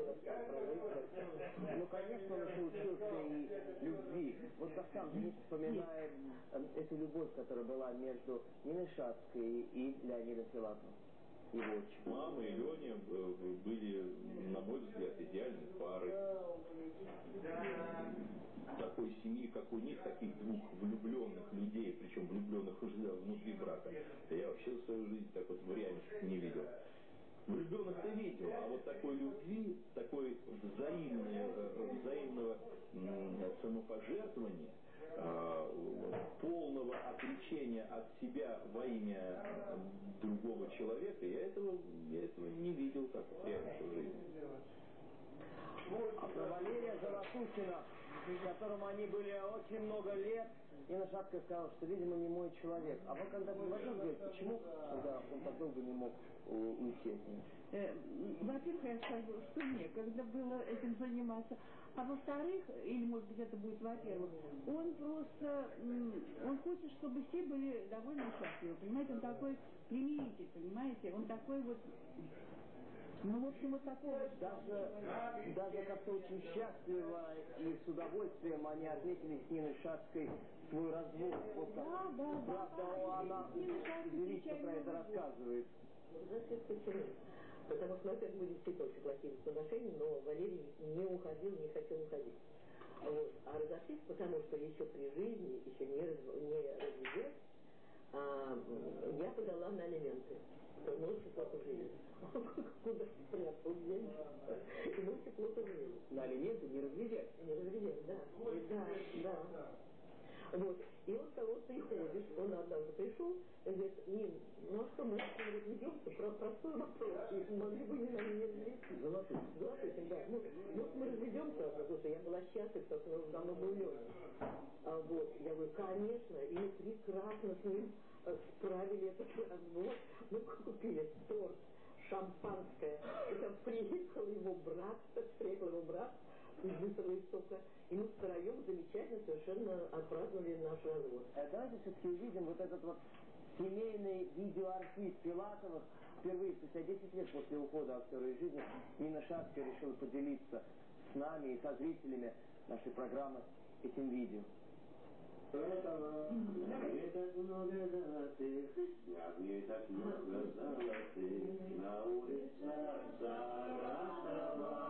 Ну, конечно, он еще учился и любви. Вот как сам Денис вспоминает э, эту любовь, которая была между Ниной Шацкой и Леонидом Филатовым. Его. Мама и Леня были, на мой взгляд, идеальной парой. Такой семьи, как у них, таких двух влюбленных людей, причем влюбленных уже внутри брака, я вообще в свою жизнь так вот в реальности не видел. Влюбленных-то видел, а вот такой любви, такой взаимной, взаимного самопожертвования, э, полного отречения от себя во имя другого человека, я этого, я этого не видел так в жизни. Валерия Золотухина, с которым они были очень много лет, Нина Шапка сказала, что, видимо, не мой человек. А вы когда предложил говорить, почему, когда он так долго не мог у- уйти от нее? Э, Во-первых, я скажу, что некогда было этим заниматься. А во-вторых, или может быть это будет во-первых, он просто, он хочет, чтобы все были довольны и счастливы. Понимаете, он такой примиритель, понимаете, он такой вот, ну, в общем, вот такого. вот Даже, даже как-то очень счастливо и с удовольствием они отметили с Ниной Шацкой свой развод. Вот. Да, да, да. Правда, она Нина Шацкая величко про это рассказывает. Потому что, во-первых, были действительно очень плохие отношения, но Валерий не уходил, не хотел уходить. Вот. А разошлись, потому что еще при жизни, еще не, раз, не разведясь, а, я подала на алименты. Мы очень плохо жили. Куда спрятал деньги? И мы очень плохо жили. На алименты не разведясь. Не разведясь, да. Да, да. Вот. И он того приходит, он однажды пришел, и говорит, Нин, ну а что, мы с ним разведемся? Про простой вопрос. И могли бы не на меня развести. Золотой. Золотой, да. Ну, ну, мы разведемся, потому что я была счастлива, потому что он давно был Леня. А вот, я говорю, конечно, и мы прекрасно с ним э, справили этот развод. Мы купили торт, шампанское. И там приехал его брат, приехал его брат из быстрого истока. И мы втроем замечательно совершенно отпраздновали наш развод. Э, Давайте все-таки увидим вот этот вот семейный видеоархив Филатовых. Впервые спустя 10 лет после ухода актера из жизни Нина Шацкая решила поделиться с нами и со зрителями нашей программы этим видео. Этого не так много золотых, не так много золотых, на улицах Саратова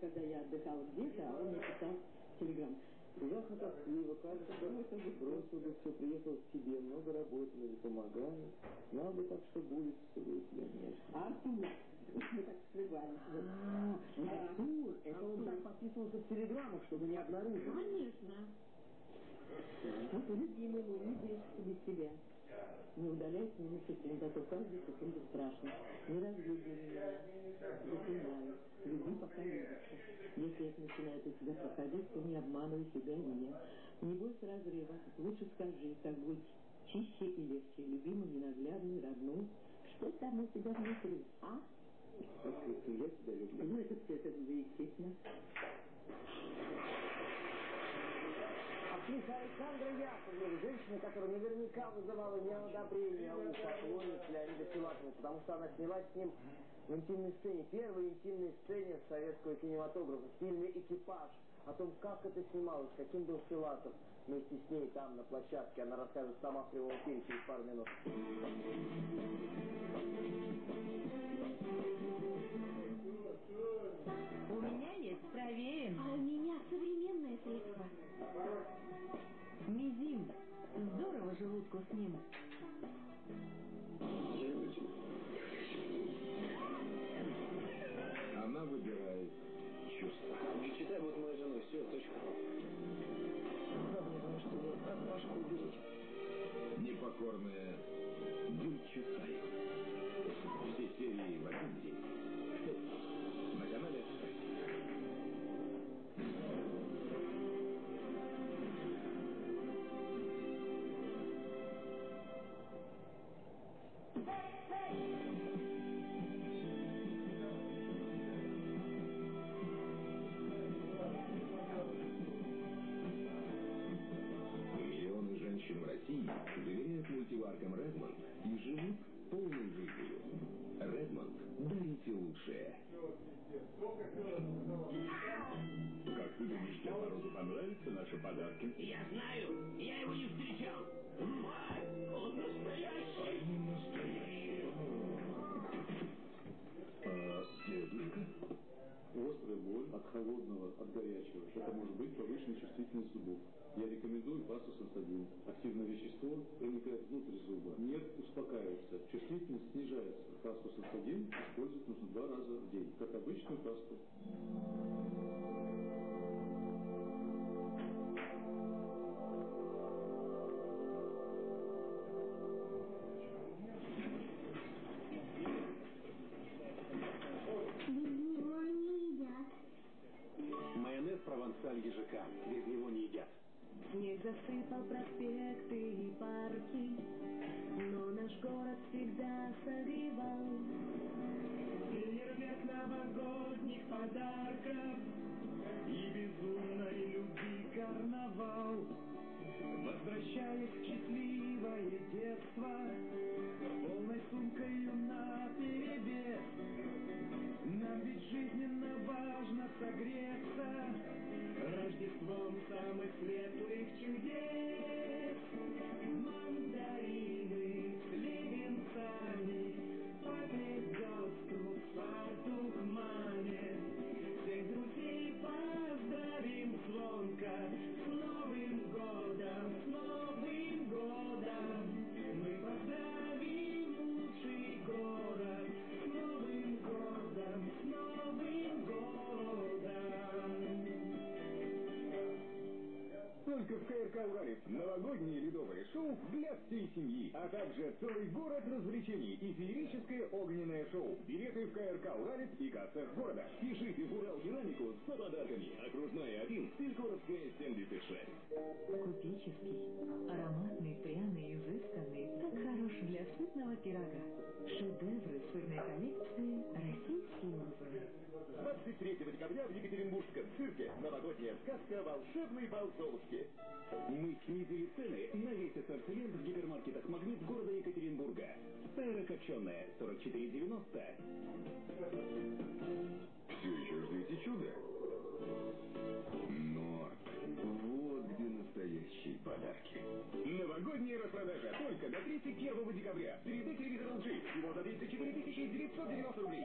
когда я отдыхала где-то, а он мне писал телеграмм. Ужасно тоскливо, кажется, что это же бросил все, приехал к тебе, много работали, помогали. Знал бы так, что будет с тобой, тебя нет. Так сливались. А, это он так подписывался в телеграммах, чтобы не обнаружили. Конечно. Артур, любимый мой, не бежишься без тебя. Не удаляйся ни на секунду, а то каждую секунду страшно. Не разлюбли меня. Запоминай. Люби, пока любишься. Если это начинает у тебя проходить, то не обманывай себя и меня. Не бойся разрыва. Лучше скажи, как быть чище и легче. Любимый, ненаглядный, родной. Что там у тебя внутри, а? Я тебя люблю. Ну, это все это естественно. Актриса Александра Яковлева, женщина, которая наверняка вызывала неодобрение у поклонниц Леонида Филатова, потому что она снялась с ним в интимной сцене, первой интимной сцене советского кинематографа, в фильме «Экипаж», о том, как это снималось, каким был Филатов. Вместе с ней там, на площадке, она расскажет сама в прямом эфире через пару минут. У меня есть проверен. А у меня современное средство. Мизим. Здорово желудку с ним. Она доверяют мультиваркам Redmond и живут полной жизнью. Redmond дарите лучшее. Как ты думаешь, Дед Морозу понравятся наши подарки? Я знаю, я его не встречал. Он настоящий. Они настоящие. А, дедушка? Острая боль от холодного, от горячего. Это может быть повышенная чувствительность зубов. Я рекомендую пастусам один. Активное вещество проникает внутрь зуба. Нет, успокаивается. Чувствительность снижается. Пасту сатадин использовать нужно два раза в день, как обычную пасту. Не едят. Майонез провансаль ежика. Без него не едят. Снег засыпал проспекты и парки, но наш город всегда согревал. Фейерверк новогодних подарков и безумной любви карнавал. Возвращаясь в счастливое детство, полной сумкою на перевес. Нам ведь жизненно важно согреться Рождеством самых светлых чудес. Мандарины с леденцами, папе галстук, фартук маме. Всех друзей поздравим звонко Только в КРК «Уралец» новогоднее ледовое шоу для всей семьи, а также целый город развлечений и феерическое огненное шоу. Билеты в КРК «Уралец» и кассах города. Пишите в Урал Динамику с подарками. Окружная 1, Стыльгородская 76. Купеческий, ароматный, пряный, изысканный, так хорош для сытного пирога. Шедевры сырной коллекции. 23 декабря в Екатеринбургском цирке новогодняя сказка «Волшебный бал Золушки». Мы снизили цены на весь ассортимент в гипермаркетах «Магнит» города Екатеринбурга. Сайра копченая 44,90. Все еще ждете чуда? Но вот где настоящие подарки. Новогодняя распродажа только до 31 декабря. 3D телевизор LG. Всего за 34 990 рублей.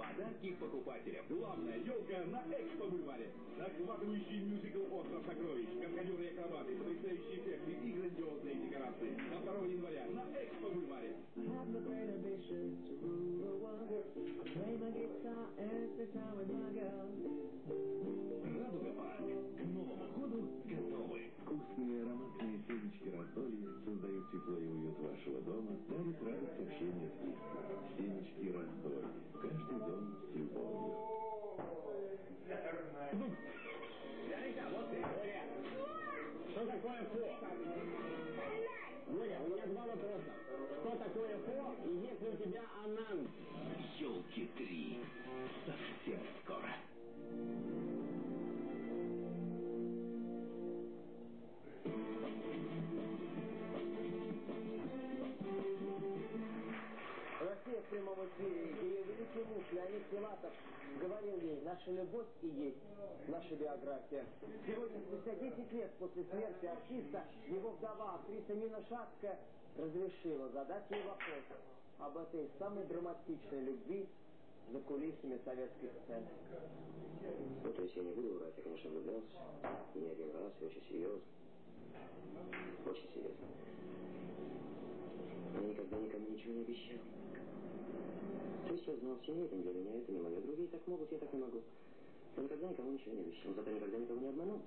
Подарки покупателям. Главная елка на Экспо Бульваре. Захватывающий мюзикл «Остров сокровищ», каскадеры и акробаты, потрясающие эффекты и грандиозные декорации. До 2 января на Экспо Бульваре. Радуга Парк. Семечки раздолья создают тепло и уют вашего дома, дарят радость общения с близкими. Семечки раздолья. Каждый дом с любовью. Что такое фо? Боря, у меня два вопроса. Что такое фо и есть ли у тебя анан? Елки три. Совсем великий муж Леонид Филатов говорил ей, наша любовь и есть наша биография. Сегодня, спустя 10 лет после смерти артиста, его вдова, актриса Нина Шацкая, разрешила задать ей вопрос об этой самой драматичной любви за кулисами советской сцены. Ну, то есть я не буду врать, я, конечно, влюблялся. Не один раз, и очень серьезно. Очень серьезно. Но я никогда никому ничего не обещал. То есть я знал, семья это не для меня, это не мое. Другие так могут, я так не могу. Я никогда никому ничего не обещал. Зато никогда никого не обманул.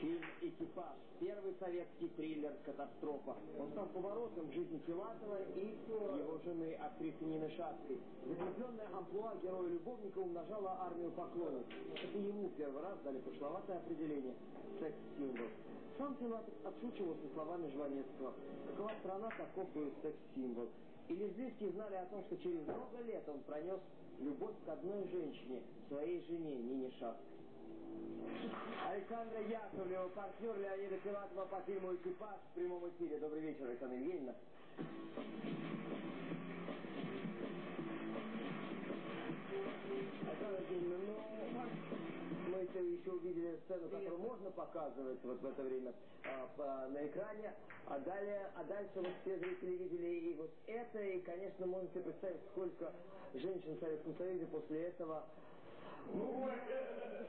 Фильм «Экипаж» – первый советский триллер «Катастрофа». Он стал поворотом в жизни Филатова и его жены, актрисы Нины Шацкой. Закрепленная амплуа героя-любовника умножала армию поклонниц. Это ему первый раз дали пошловатое определение – секс-символ. Сам Филатов отшучивался словами Жванецкого. Какова страна, таков и секс-символ. И лесбийские знали о том, что через много лет он пронес любовь к одной женщине, своей жене Нине Шацкой. Александра Яковлева, партнер Леонида Филатова по фильму «Экипаж» в прямом эфире. Добрый вечер, Александра Евгеньевна. Александра Евгеньевна, ну, еще, увидели сцену, которую можно показывать вот в это время а, по- на экране, а далее, а дальше вот все зрители видели и вот это, и, конечно, можете представить, сколько женщин в Советском Союзе после этого ну,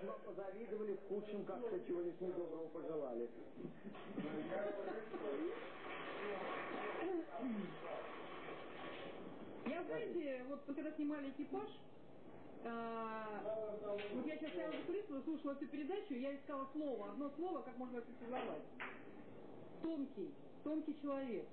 вам позавидовали, в худшем как-то чего-нибудь недоброго пожелали. Я, знаете, вот когда снимали экипаж, а, вот я сейчас стояла за кулисами, слушала эту передачу, я искала слово, одно слово, как можно характеризовать. Тонкий, тонкий человек.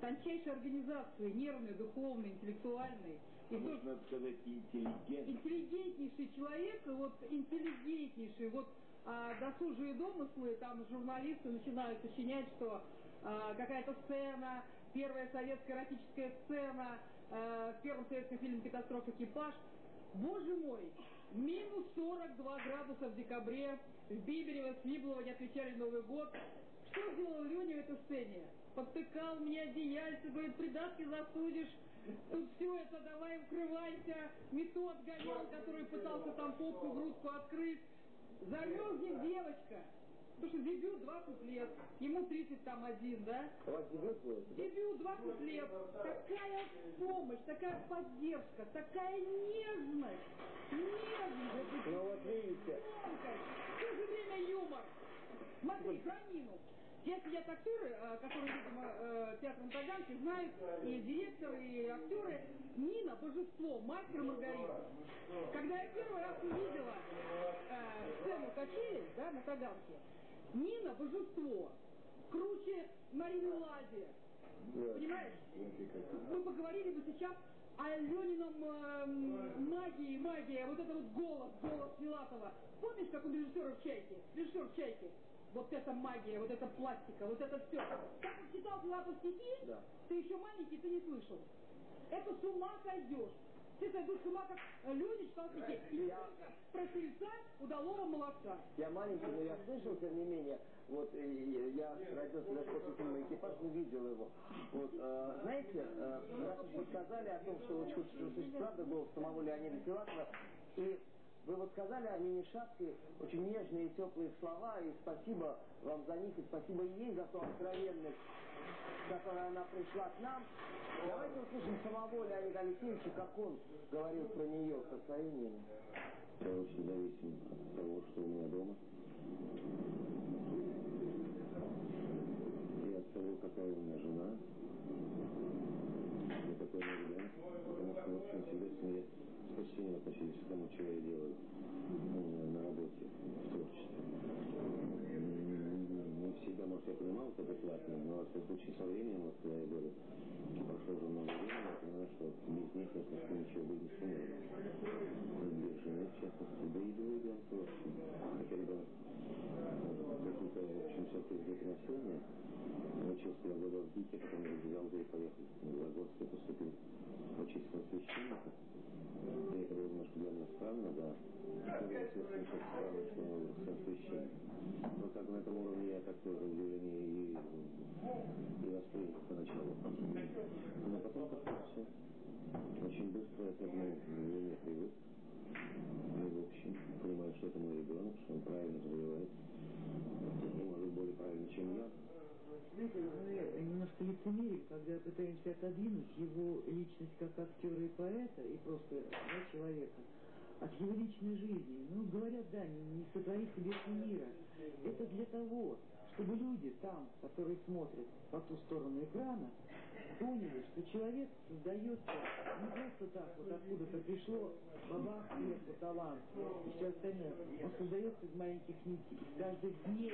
Тончайшей организации, нервный, духовный, интеллектуальный. И Можно сказать интеллигент. интеллигентнейший человек, вот интеллигентнейший, вот а, досужие домыслы, там журналисты начинают сочинять, что а, какая-то сцена, первая советская эротическая сцена, а, в первом советском фильме «Катастрофа экипаж». Боже мой, минус 42 градуса в декабре, в Биберево, Свиблово не отвечали Новый год. Что сделал Леня в этой сцене? Подтыкал мне одеяльце, говорит, придатки засудишь, Тут все это, давай укрывайся. Метод гонял, который пытался там попку, грудку открыть. Замерзнет девочка. Потому что дебют 20 лет, ему 30 там один, да? У вас дебют? Дебют 20 лет. Такая помощь, такая поддержка, такая нежность. Нежность. Ну вот видите. Тонкость. В то же время юмор. Смотри, про Здесь сидят актеры, э, которые, видимо, э, театр на Таганке знают, и директор, и актеры. Нина – божество, мастер Маргарита. Когда я первый раз увидела э, сцену качелей да, на Таганке, Нина – божество. Круче Марины Лади. Понимаешь? Мы поговорили бы сейчас о Ленином э, магии, магия, вот это вот голос, голос Филатова. Помнишь, как у режиссера в «Чайке»? Режиссер в «Чайке». Вот это магия, вот это пластика, вот это все. Как он читал Филатов стихи, Да. ты еще маленький, ты не слышал. Это с ума сойдешь. Ты сойдешь с ума, как э, люди читал стихи. И Я- про сельца удалого молодца. Я маленький, но я слышал, тем не менее, вот я родился даже после фильма «Экипаж», но видел его. Вот, э, знаете, э, раз уж вы сказали о том, что вот правду голос самого Леонида Филатова, и вы вот сказали о Нине Шапке очень нежные и теплые слова, и спасибо вам за них, и спасибо ей за ту откровенность, которой она пришла к нам. Давайте услышим самого Леонида Алексеевича, как он говорил про нее, про свою Нину. Я очень зависим от того, что у меня дома. И от того, какая у меня жена. И какой у меня ребенок. Потому что, в общем, всегда семья с почтением относились к тому, что я делаю на работе, в творчестве. М, Не всегда, может, я понимал, что это платно, но, случае, со временем, вот, я говорю, прошло уже много времени, я понимаю, что без них я просто ничего быть не сумею. Без жены, в частности, да и двое ребенка, в общем. Хотя ребенок какие-то, в общем, все-таки где-то. Учился я года в ГИКе, потом я взял и поехал в Белогорск, я поступил почистил священника. И это было немножко для меня странно, да. Было, естественно, что странно, что сын священник. Но как на этом уровне я как-то удивление и, и воспринял поначалу. Но потом как-то все очень быстро я к этому явлению привык. И, в общем, понимаю, что это мой ребенок, что он правильно развивается. И, может, более правильно, чем я. Знаете, мы немножко лицемерим, когда пытаемся отодвинуть его личность как актера и поэта, и просто да, человека, от его личной жизни. Ну, говорят, да, не, не сотворится вечно мира. Это для того, чтобы люди там, которые смотрят по ту сторону экрана, поняли, что человек создается не просто так, вот откуда-то пришло бабах, сверху талант и все остальное. Он создается из маленьких нитей, из каждых дней,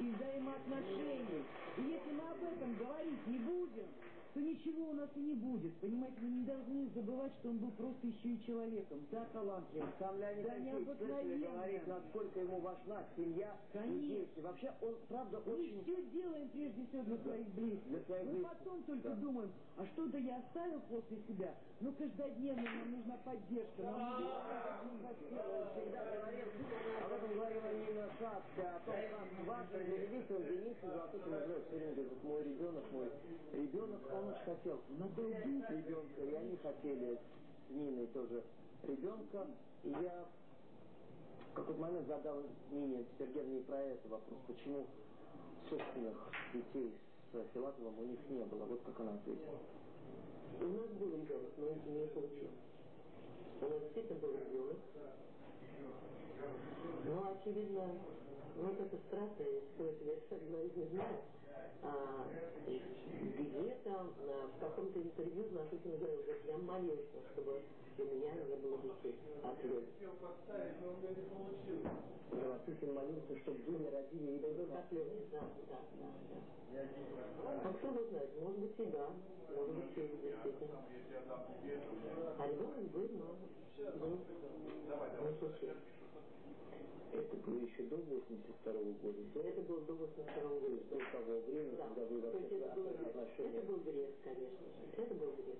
и взаимоотношений. И если мы об этом говорить не будем, то ничего у нас и не будет. Понимаете, мы не должны забывать, что он был просто еще и человеком. Да, талантливым. Сам Леонид да, Алексеевич говорит, насколько ему важна семья Конечно. Вообще, он, правда, Мы очень... все делаем прежде всего для своих близких. Для своих Мы близких, потом только да. думаем, а что-то я оставил после себя. Ну, каждодневно нам нужна поддержка. Нам нужна всегда говорил, об этом говорила Нина Шапка, о том, как важно для он Дениса Золотой все время говорит, мой ребенок, мой ребенок, он очень хотел ребенка, и они хотели с Ниной тоже ребенка, и я в какой-то момент задал Нине Сергеевне про это вопрос, почему собственных детей с Филатовым у них не было, вот как она ответила. У нас был ребенок, но не получилось. У нас действительно был ребенок. Ну, очевидно, вот это страшно, я стоит совершенно говорить не знаю. А, где-то а, в каком-то интервью Знашутин говорил, говорит, я молился, чтобы у меня не было детей от Лёли. Знашутин молился, чтобы Дуня родили ребенка от Лёли. Да, да, да, да. А кто его знает, может быть и да, может быть и действительно. А ребенок был, но не случился. Это было еще до 82 года? До... Это было до 82 года. До того времени, да. когда вы вообще это, был, отношения... это был грех, конечно же. Это был грех.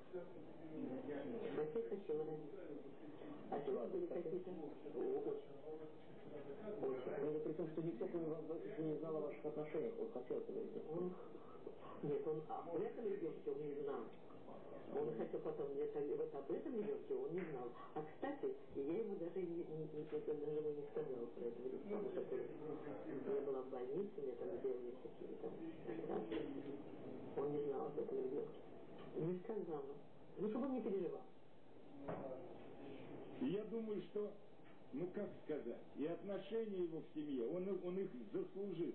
Хотя хотела родить. А чего были какие-то? Очень. Очень. При том, что никто не знал о ваших отношениях. Он хотел. Он... Нет, он об этом ребенке он не знал. Он хотел потом, это, вот об этом ребенке он не знал. А, кстати, я ему даже не, не, не, даже ему не сказала про это потому что я была в больнице, мне там сделали всякие там. Он не знал об этом ребенке. Не сказала. Ну, чтобы он не переживал. Я думаю, что, ну как сказать, и отношения его в семье, он, он их заслужил.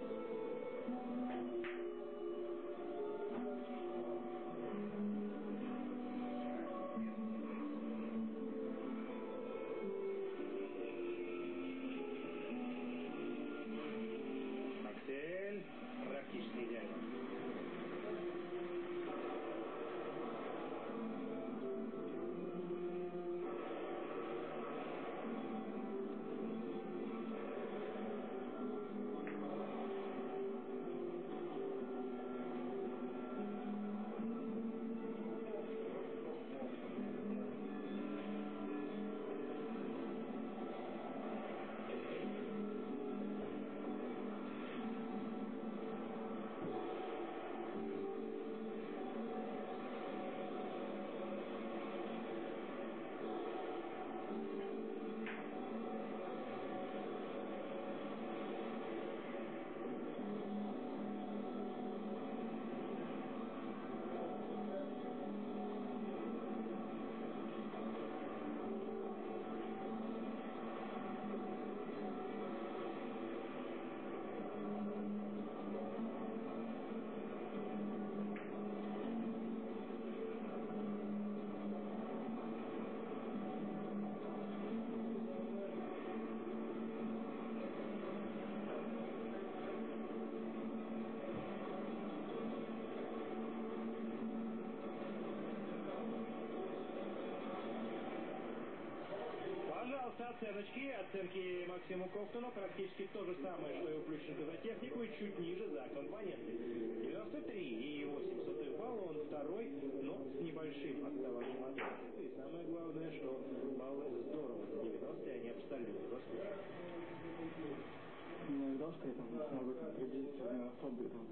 оценочки. Оценки Максиму Кофтону практически то же самое, что и у Плющенко за технику, и чуть ниже за компоненты. 93 и 8 сотых балла, он второй, но с небольшим отставанием от. И самое главное, что баллы здорово за 90 они абсолютно заслужены. Не ожидал, что я там смогу там, приблизиться к особо там,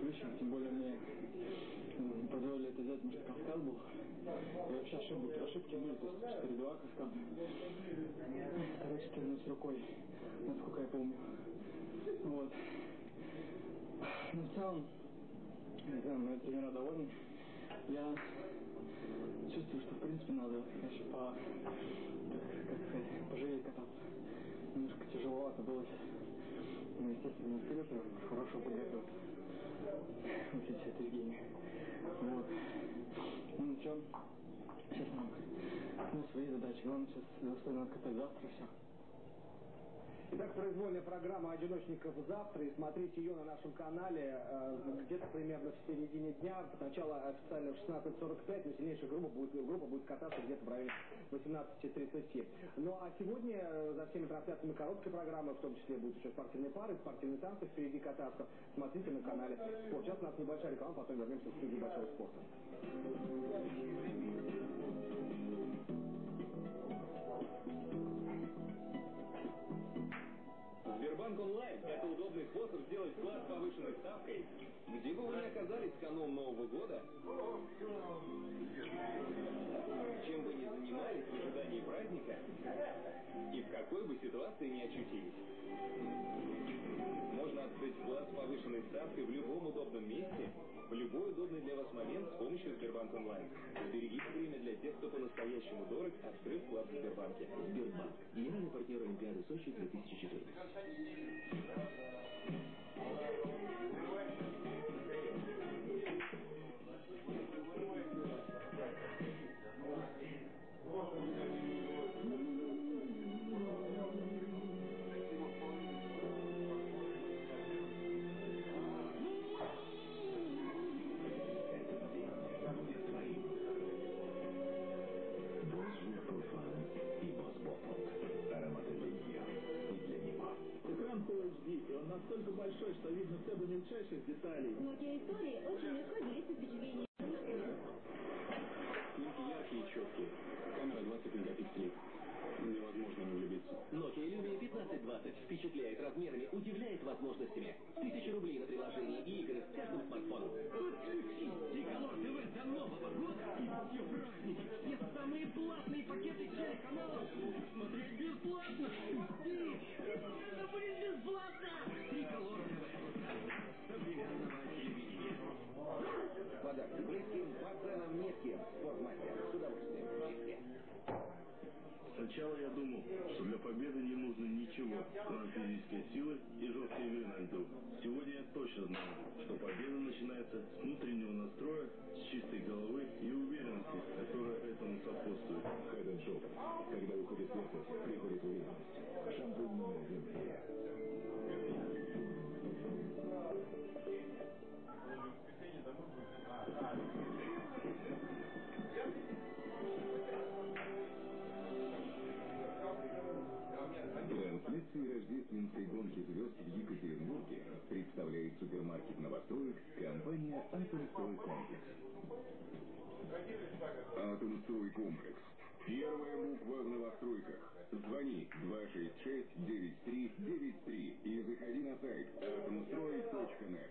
ключам, тем более мне позволили это сделать, потому что Кавказ был. И вообще ошибки, ошибки были, то есть 4-2 Кавказ. Второй 14 рукой, насколько я помню. Вот. Но в целом, не знаю, мои тренера довольны. Я чувствую, что в принципе надо, конечно, по, как, сказать, пожалеть кататься. Немножко тяжеловато было. Ну, естественно, не хорошо подготовиться. Отличие от Евгения. Вот. Ну, ничего. Сейчас нам ну, свои задачи. Главное сейчас достойно откатать завтра все. Итак, произвольная программа «Одиночников завтра», и смотрите ее на нашем канале э, где-то примерно в середине дня, сначала официально в 16.45, но сильнейшая группа будет, группа будет кататься где-то в районе 18.30. Ну а сегодня э, за всеми трансляциями короткой программы, в том числе будут еще спортивные пары, спортивные танцы впереди кататься, смотрите на канале «Спорт». Сейчас у нас небольшая реклама, потом вернемся в студию Большого спорта. Сбербанк онлайн – это удобный способ сделать вклад с повышенной ставкой. Где бы вы ни оказались в канун Нового года, чем бы ни занимались, в ожидании праздника и в какой бы ситуации ни очутились. Можно открыть вклад с повышенной ставкой в любом удобном месте, в любой удобный для вас момент с помощью Сбербанк онлайн. Берегите время для тех, кто по-настоящему дорог, открыв вклад в Сбербанке. Сбербанк. Генеральный партнер Олимпиады Сочи 2014. Thank you. Деталей. Nokia истории очень легко делиться впечатлениями. Снимки яркие и четкие. Камера 20 мегапикселей. Невозможно не влюбиться. Nokia Lumia 1520 впечатляет размерами, удивляет возможностями. Тысячи рублей на приложение и игры с каждым смартфоном. Подключи Диколор ТВ до Нового года и все праздники. Все самые платные пакеты телеканалов. Смотреть бесплатно. Жди. Спортмастер. С удовольствием. Сначала я думал, что для победы не нужно ничего, кроме физической силы и жесткой игры на льду. Сегодня я точно знаю, что победа начинается с внутреннего настроя, с чистой головы и уверенности, которая этому сопутствует. Head and. Когда уходит верхность, приходит уверенность. Шампунь номер один рождественской гонки звезд в Екатеринбурге представляет супермаркет новостроек компания «Атомстрой Комплекс». «Атомстрой Комплекс». Первая буква в новостройках. Звони 266-9393 и заходи на сайт atomstroy.net.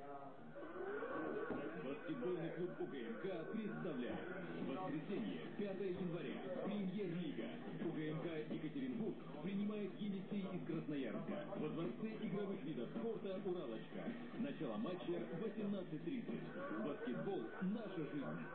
Баскетбольный клуб УГМК представляет Воскресенье, 5 января, Премьер-лига. УГМК Екатеринбург принимает Енисей из Красноярска. Во дворце игровых видов спорта «Уралочка». Начало матча 18.30. Баскетбол – наша жизнь.